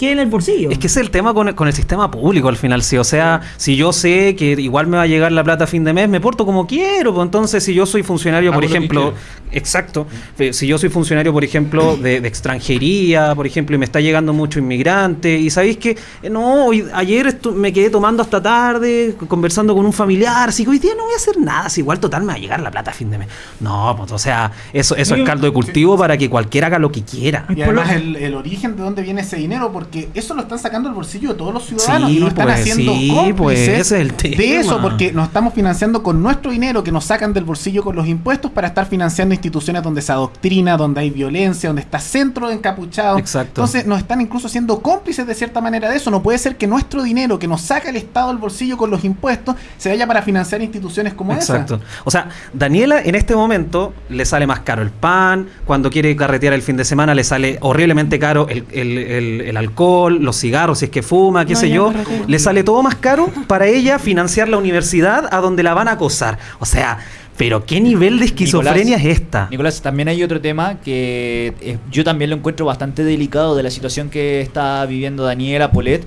quede en el bolsillo. Es que ese es el tema con el, con el sistema público al final, sí. O sea, si yo sé que igual me va a llegar la plata a fin de mes, me porto como quiero. Pues entonces, si yo soy funcionario, por Hago ejemplo, exacto, eh, si yo soy funcionario, por ejemplo, de, de extranjería, por ejemplo, y me está llegando mucho inmigrante, y sabéis que, eh, no, hoy, ayer me quedé tomando hasta tarde, conversando con un familiar, así que hoy día no voy a hacer nada, si igual total me va a llegar la plata a fin de mes. No, pues, o sea, eso, eso es caldo de cultivo para que cualquiera haga lo que quiera. Y además el, el origen de dónde viene ese dinero, porque eso lo están sacando del bolsillo de todos los ciudadanos Sí, y nos están pues, haciendo sí, cómplices pues, ese es el tema. de eso, porque nos estamos financiando con nuestro dinero que nos sacan del bolsillo con los impuestos para estar financiando instituciones donde se adoctrina, donde hay violencia, donde está centro encapuchado. Exacto. Entonces nos están incluso siendo cómplices de cierta manera de eso. No puede ser que nuestro dinero que nos saca el Estado del bolsillo con los impuestos se vaya para financiar instituciones como Exacto. esa. O sea, Daniela en este momento le sale más caro el pan, cuando quiere carretear el fin de semana le sale horriblemente caro el, el- el- el alcohol, los cigarros, si es que fuma, qué No, sé yo. Le sale todo más caro para ella financiar la universidad a donde la van a acosar. O sea, pero ¿qué nivel de esquizofrenia Nicolás, es esta? Nicolás, también hay otro tema que eh, yo también lo encuentro bastante delicado de la situación que está viviendo Daniela Polet.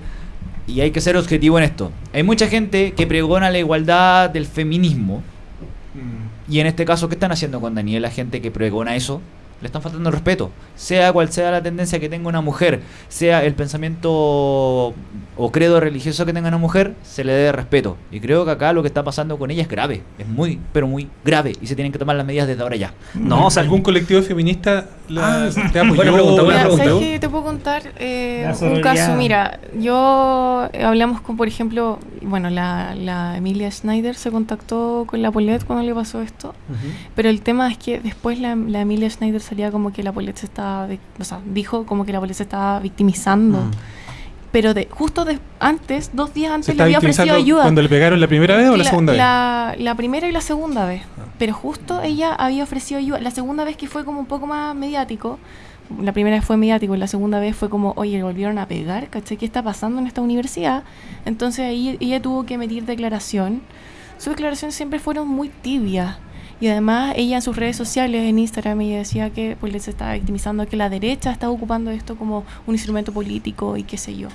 Y hay que ser objetivo en esto. Hay mucha gente que pregona la igualdad del feminismo. Y en este caso, ¿qué están haciendo con Daniela? Gente que pregona eso. Le están faltando el respeto. Sea cual sea la tendencia que tenga una mujer, sea el pensamiento o credo religioso que tenga una mujer, se le debe respeto. Y creo que acá lo que está pasando con ella es grave. Es muy, pero muy grave. Y se tienen que tomar las medidas desde ahora ya. No, o sea, ¿Algún colectivo feminista la, Ah, te apoyó? buena pregunta, buena pregunta. Te puedo contar eh, un caso. Mira, yo eh, hablamos con, por ejemplo, bueno, la, la Emilia Schneider se contactó con la Polet cuando le pasó esto. Pero el tema es que después la, la Emilia Schneider salía como que la Polet se estaba, o sea, dijo como que la Polet se estaba victimizando. Mm. Pero de, justo de, antes, dos días ¿Se antes, le había ofrecido ayuda. cuando le pegaron la primera vez o la, segunda vez? La, la primera y la segunda vez. Pero justo ella había ofrecido ayuda. La segunda vez que fue como un poco más mediático. La primera vez fue mediático y la segunda vez fue como, oye, volvieron a pegar, ¿cachai? ¿Qué está pasando en esta universidad? Entonces ahí ella tuvo que emitir declaración. Sus declaraciones siempre fueron muy tibias. Y además ella en sus redes sociales, en Instagram, ella decía que pues les estaba victimizando que la derecha está ocupando esto como un instrumento político y qué sé yo.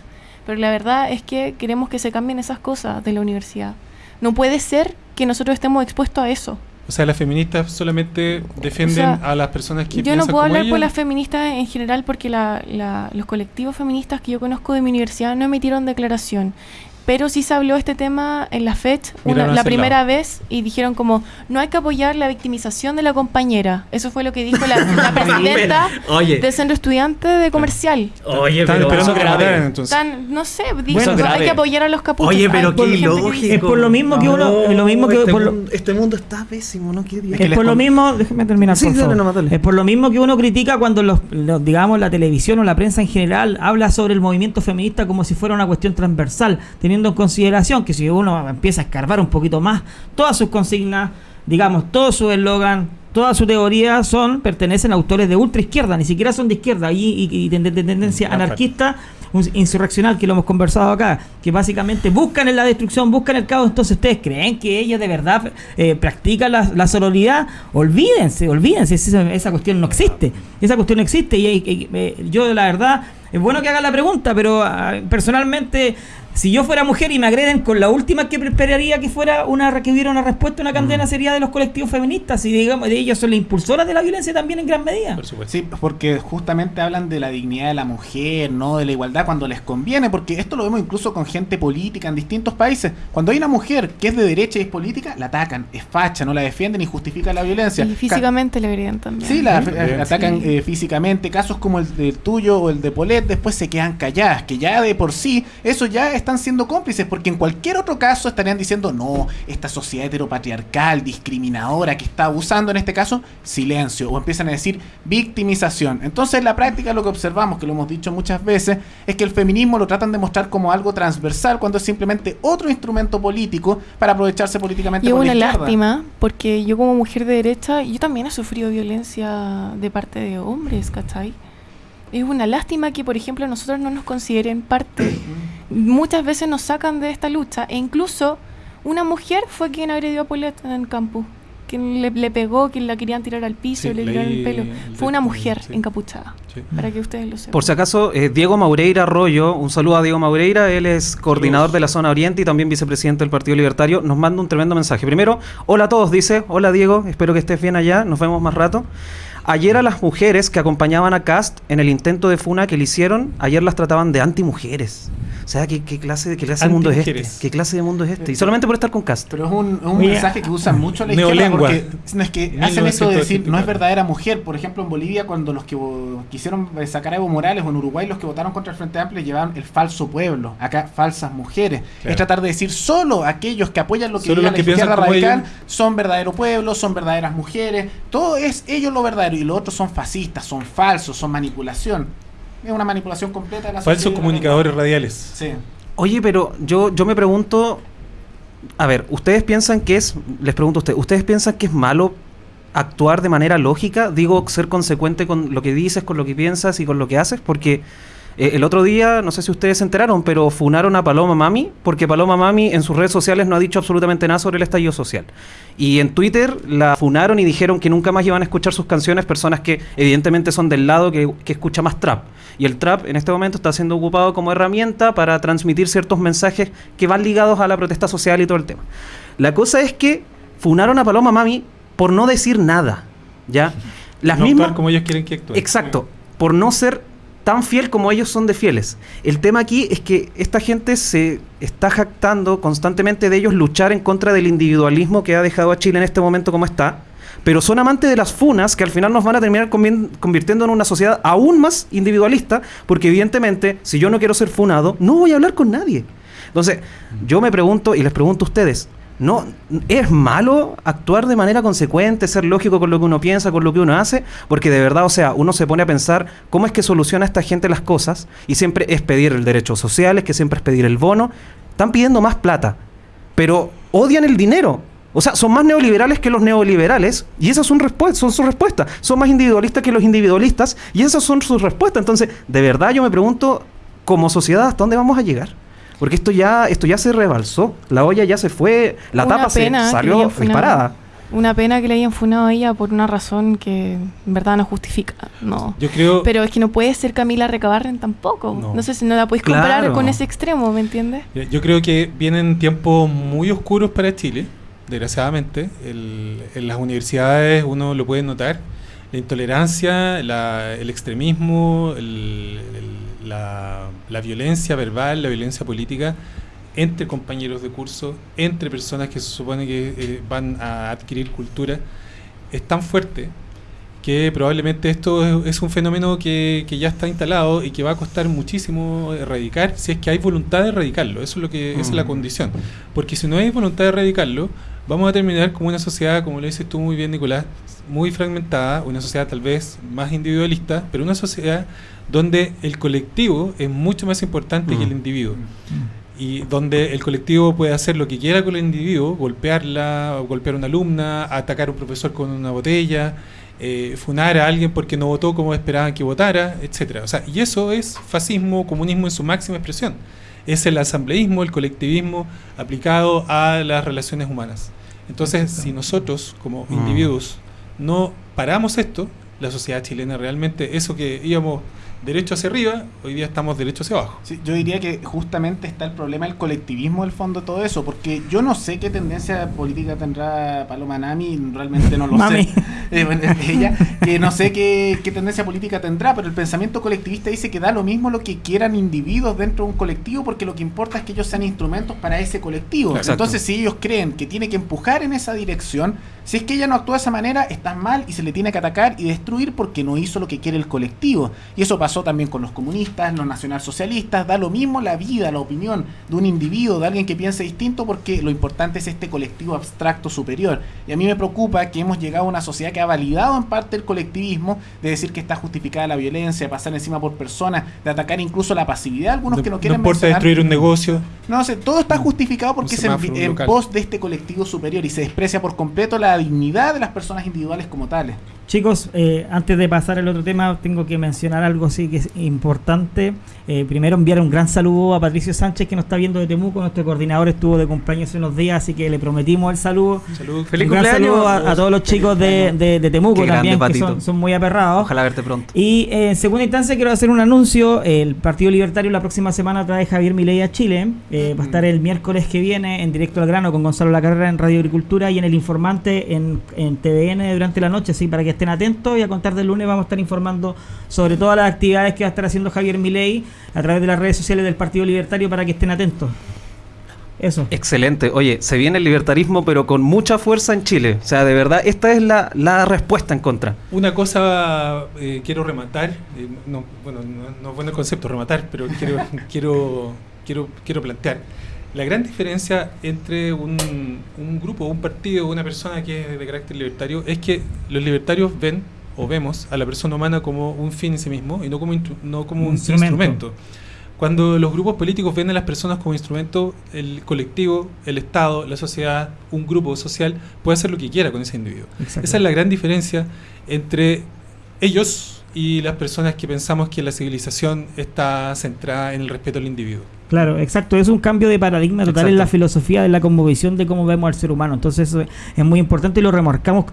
Pero la verdad es que queremos que se cambien esas cosas de la universidad. No puede ser que nosotros estemos expuestos a eso. O sea, las feministas solamente defienden O sea, a las personas que Yo no puedo como hablar por ellas. las feministas en general porque la- la- los colectivos feministas que yo conozco de mi universidad no emitieron declaración. Pero sí se habló este tema en la FED una- la primera lado. vez y dijeron como no hay que apoyar la victimización de la compañera. Eso fue lo que dijo la, la presidenta Oye, del centro estudiante de comercial. oye, Están pero... esperando que la grave. mataran, entonces. Tan, no sé, dijo Bueno, hay que apoyar a los capuchos. Oye, pero qué que dice- Es por lo mismo que uno- es lo mismo que- este, por lo- mundo, este mundo está pésimo, ¿no? Qué que Es les por lo mismo, déjeme terminar, Sí, por dale favor. nomás, dale. Es por lo mismo que uno critica cuando los, los- digamos la televisión o la prensa en general habla sobre el movimiento feminista como si fuera una cuestión transversal, teniendo en consideración que si uno empieza a escarbar un poquito más, todas sus consignas, digamos, todo su eslogan, toda su teoría son pertenecen a autores de ultra izquierda, ni siquiera son de izquierda y, y- y de, de- de tendencia anarquista, insurreccional que lo hemos conversado acá, que básicamente buscan en la destrucción, buscan el caos. Entonces, ¿ustedes creen que ella de verdad eh, practica la, la sororidad? Olvídense, olvídense, esa, esa cuestión no existe. Esa cuestión no existe y, eh, yo la verdad, es bueno que hagan la pregunta, pero ah, personalmente... Si yo fuera mujer y me agreden con la última que esperaría que fuera una que hubiera una respuesta, una condena sería de los colectivos feministas y digamos de ellos son las impulsoras de la violencia también en gran medida. Por supuesto. Sí, porque justamente hablan de la dignidad de la mujer, no de la igualdad cuando les conviene, porque esto lo vemos incluso con gente política en distintos países. Cuando hay una mujer que es de derecha y es política, la atacan, es facha, no la defienden y justifican la violencia. Y físicamente le agreden también. Sí, la Sí, eh, atacan Sí. eh, físicamente. Casos como el, del tuyo o el de Polet después se quedan calladas, que ya de por sí, eso ya están siendo cómplices, porque en cualquier otro caso estarían diciendo, no, esta sociedad heteropatriarcal, discriminadora, que está abusando en este caso, silencio, o empiezan a decir victimización. Entonces, en la práctica lo que observamos, que lo hemos dicho muchas veces, es que el feminismo lo tratan de mostrar como algo transversal, cuando es simplemente otro instrumento político para aprovecharse políticamente Y es por una lástima, porque yo como mujer de derecha, yo también he sufrido violencia de parte de hombres, ¿cachai? Es una lástima que, por ejemplo, nosotros no nos consideren parte. Muchas veces nos sacan de esta lucha, e incluso una mujer fue quien agredió a Paulette en el campus. Quien le, le pegó, quien la querían tirar al piso, Sí, le tiraron el pelo. el Fue una mujer sí. encapuchada, Sí. para que ustedes lo sepan. Por si acaso, eh, Diego Maureira Arroyo, un saludo a Diego Maureira, él es coordinador de la zona oriente y también vicepresidente del Partido Libertario, nos manda un tremendo mensaje. Primero, hola a todos, dice, hola Diego, espero que estés bien allá, nos vemos más rato. Ayer a las mujeres que acompañaban a Cast en el intento de funa que le hicieron, ayer las trataban de antimujeres. O sea, ¿qué, qué clase, de- qué clase de mundo es este? ¿Qué clase de mundo es este? Y solamente por estar con Cast. Pero es un, es un mensaje que usan mucho la izquierda Neolengua. porque no, es que hacen esto de decir no es 1984. verdadera mujer. Por ejemplo, en Bolivia, cuando los que quisieron eh, sacar a Evo Morales o en Uruguay los que votaron contra el Frente Amplio llevaban el falso pueblo. Acá, falsas mujeres. Claro. Es tratar de decir solo aquellos que apoyan lo que diga los la izquierda radical ellos. son verdadero pueblo, son verdaderas mujeres. Todo es ellos lo verdadero y los otros son fascistas, son falsos, son manipulación. Es una manipulación completa de la Falsos comunicadores radiales. Sí. Oye, pero yo, yo me pregunto, a ver, ¿ustedes piensan que es, les pregunto a ustedes, ¿ustedes piensan que es malo actuar de manera lógica? Digo, ser consecuente con lo que dices, con lo que piensas y con lo que haces, porque eh, el otro día, no sé si ustedes se enteraron, pero funaron a Paloma Mami, porque Paloma Mami en sus redes sociales no ha dicho absolutamente nada sobre el estallido social. Y en Twitter la funaron y dijeron que nunca más iban a escuchar sus canciones personas que evidentemente son del lado que, que escucha más trap. Y el trap en este momento está siendo ocupado como herramienta para transmitir ciertos mensajes que van ligados a la protesta social y todo el tema. La cosa es que funaron a Paloma Mami por no decir nada. ¿Ya? Las no mismas. actuar como ellos quieren que actúen. Exacto. Por no ser tan fiel como ellos son de fieles. El tema aquí es que esta gente se está jactando constantemente de ellos luchar en contra del individualismo que ha dejado a Chile en este momento como está. Pero son amantes de las funas que al final nos van a terminar convirtiendo en una sociedad aún más individualista, porque evidentemente, si yo no quiero ser funado, no voy a hablar con nadie. Entonces, yo me pregunto y les pregunto a ustedes, ¿no es malo actuar de manera consecuente, ser lógico con lo que uno piensa, con lo que uno hace? Porque de verdad, o sea, uno se pone a pensar cómo es que soluciona esta gente las cosas y siempre es pedir el derecho social, es que siempre es pedir el bono. Están pidiendo más plata, pero odian el dinero. O sea, son más neoliberales que los neoliberales y esas son, son sus respuestas. Son más individualistas que los individualistas y esas son sus respuestas. Entonces, de verdad yo me pregunto, como sociedad, ¿hasta dónde vamos a llegar? Porque esto ya, esto ya se rebalsó. La olla ya se fue, la Una tapa se salió disparada. Una pena que le hayan funado a ella por una razón que en verdad no justifica. No. Yo creo. Pero es que no puede ser Camila Recabarren tampoco. No. No, sé si no la podéis Claro. comparar con ese extremo, ¿me entiendes? Yo creo que vienen tiempos muy oscuros para Chile, desgraciadamente. El- en las universidades uno lo puede notar. La intolerancia, la- el extremismo, el- el- la, la violencia verbal, la violencia política entre compañeros de curso, entre personas que se supone que eh, van a adquirir cultura, es tan fuerte que probablemente esto es, es un fenómeno que, que ya está instalado y que va a costar muchísimo erradicar si es que hay voluntad de erradicarlo. Eso es lo que esa es la condición. Porque si no hay voluntad de erradicarlo, vamos a terminar como una sociedad, como lo dices tú muy bien, Nicolás, muy fragmentada, una sociedad tal vez más individualista, pero una sociedad donde el colectivo es mucho más importante que el Mm. individuo y donde el colectivo puede hacer lo que quiera con el individuo, golpearla, golpear a una alumna, atacar a un profesor con una botella, eh, funar a alguien porque no votó como esperaban que votara, etcétera. O sea, y eso es fascismo, comunismo en su máxima expresión. Es el asambleísmo, el colectivismo aplicado a las relaciones humanas. Entonces, si nosotros como Mm. individuos no paramos esto, la sociedad chilena realmente, eso que íbamos derecho hacia arriba, hoy día estamos derecho hacia abajo. Sí, yo diría que justamente está el problema del colectivismo del fondo de todo eso, porque yo no sé qué tendencia política tendrá Paloma Nami, realmente no lo Mami. sé. Eh, bueno, ella, que no sé qué, qué tendencia política tendrá, pero el pensamiento colectivista dice que da lo mismo lo que quieran individuos dentro de un colectivo, porque lo que importa es que ellos sean instrumentos para ese colectivo. Exacto. Entonces, si ellos creen que tiene que empujar en esa dirección, si es que ella no actúa de esa manera, está mal y se le tiene que atacar y destruir porque no hizo lo que quiere el colectivo. Y eso pasó también con los comunistas, los nacionalsocialistas, da lo mismo la vida, la opinión de un individuo, de alguien que piense distinto, porque lo importante es este colectivo abstracto superior. Y a mí me preocupa que hemos llegado a una sociedad que ha validado en parte el colectivismo, de decir que está justificada la violencia, pasar encima por personas, de atacar incluso la pasividad, algunos no, que no no quieren importa mencionar. destruir un negocio, No sé, todo está justificado porque es en, pos de este colectivo superior y se desprecia por completo la dignidad de las personas individuales como tales. Chicos, eh, antes de pasar al otro tema, tengo que mencionar algo sí que es importante. Eh, primero enviar un gran saludo a Patricio Sánchez que nos está viendo de Temuco. Nuestro coordinador estuvo de cumpleaños hace unos días, así que le prometimos el saludo. salud. Feliz un gran cumpleaños. saludo a, a todos los chicos de, de- de Temuco Qué grande, también, que son, son muy aperrados. Ojalá verte pronto. Y eh, en segunda instancia quiero hacer un anuncio. El Partido Libertario la próxima semana trae Javier Milei a Chile. Eh, Va a estar el miércoles que viene en directo al grano con Gonzalo La Carrera en Radio Agricultura y en El Informante en, en TVN durante la noche. Así para que estén atentos y a contar del lunes vamos a estar informando sobre todas las actividades que va a estar haciendo Javier Milei a través de las redes sociales del Partido Libertario para que estén atentos. Eso. Excelente. Oye, se viene el libertarismo, pero con mucha fuerza en Chile. O sea, de verdad, esta es la, la respuesta en contra. Una cosa eh, quiero rematar, eh, no, bueno, no, no es bueno el concepto rematar, pero quiero, quiero, quiero, quiero plantear. La gran diferencia entre un, un grupo, un partido, una persona que es de carácter libertario es que los libertarios ven o vemos a la persona humana como un fin en sí mismo y no como, no como un Instrumento. instrumento. Cuando los grupos políticos ven a las personas como instrumento, el colectivo, el Estado, la sociedad, un grupo social puede hacer lo que quiera con ese individuo. Exacto. Esa es la gran diferencia entre ellos y las personas que pensamos que la civilización está centrada en el respeto al individuo. Claro, exacto. Es un cambio de paradigma total en la filosofía de la conmovisión de cómo vemos al ser humano. Entonces eso es muy importante y lo remarcamos,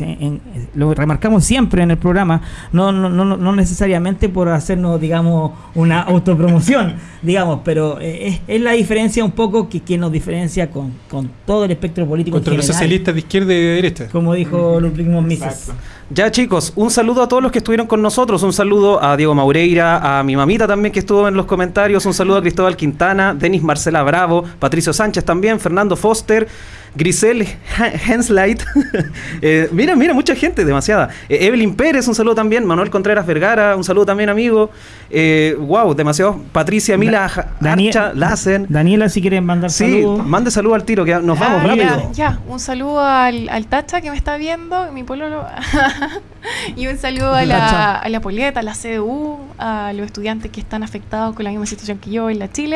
en- en- lo remarcamos siempre en el programa, no, no, no, no necesariamente por hacernos, digamos, una autopromoción, digamos, pero eh, es, es la diferencia un poco que, que nos diferencia con, con todo el espectro político. Contra los socialistas de izquierda y de derecha. Como dijo Ludwig von Mises. Ya chicos, un saludo a todos los que estuvieron con nosotros, un saludo a Diego Maureira, a mi mamita también que estuvo en los comentarios, un saludo a Cristóbal Quintana, Denis Marcela Bravo, Patricio Sánchez también, Fernando Foster, Grisel Henslight, Eh, mira, mira, mucha gente, demasiada. Eh, Evelyn Pérez, un saludo también, Manuel Contreras Vergara, un saludo también amigo, Eh, wow, demasiado, Patricia Mila Ja- Daniel- Archa Lassen. Daniela, si quieren mandar Sí, saludos. mande saludo al tiro, que nos vamos Ah, rápido. Ya, ya, un saludo al, al Tacha que me está viendo, mi pololo. y un saludo a la, a la Polieta, a la CDU, a los estudiantes que están afectados con la misma situación que yo en la Chile.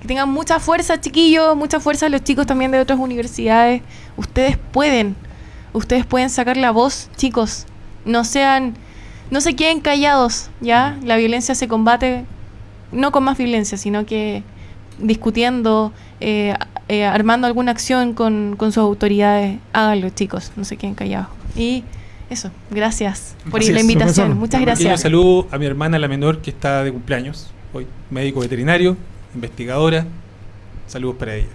Que tengan mucha fuerza, chiquillos, mucha fuerza los chicos también de otras universidades. Ustedes pueden, ustedes pueden sacar la voz, chicos. No sean, no se queden callados, ¿ya? La violencia se combate no con más violencia, sino que discutiendo, eh, eh, armando alguna acción con, con sus autoridades, háganlo chicos, no se queden callados. Y eso, gracias por Así la invitación, profesor. muchas gracias. saludo a mi hermana, la menor, que está de cumpleaños hoy. Médico veterinario, investigadora. Saludos para ella.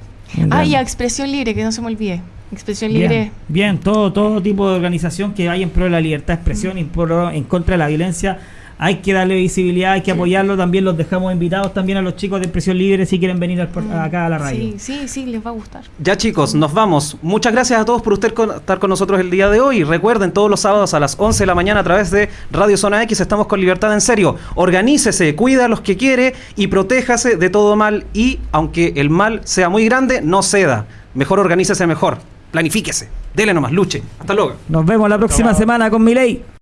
Ah, y a Expresión Libre, que no se me olvide. Expresión Bien, Libre. bien, todo, todo tipo de organización que vaya en pro de la libertad de expresión y en, pro- en contra de la violencia, hay que darle visibilidad, hay que apoyarlo. También los dejamos invitados también a los chicos de Expresión Libre si quieren venir al por- acá a la radio. Sí, sí, sí, les va a gustar. Ya chicos, nos vamos. Muchas gracias a todos por usted con- estar con nosotros el día de hoy. Recuerden, todos los sábados a las 11 de la mañana a través de Radio Zona X estamos con Libertad en Serio. Organícese, cuida a los que quiere y protéjase de todo mal. Y aunque el mal sea muy grande, no ceda. Mejor organícese mejor. Planifíquese. Dele nomás, luche. Hasta luego. Nos vemos la próxima semana con Miley.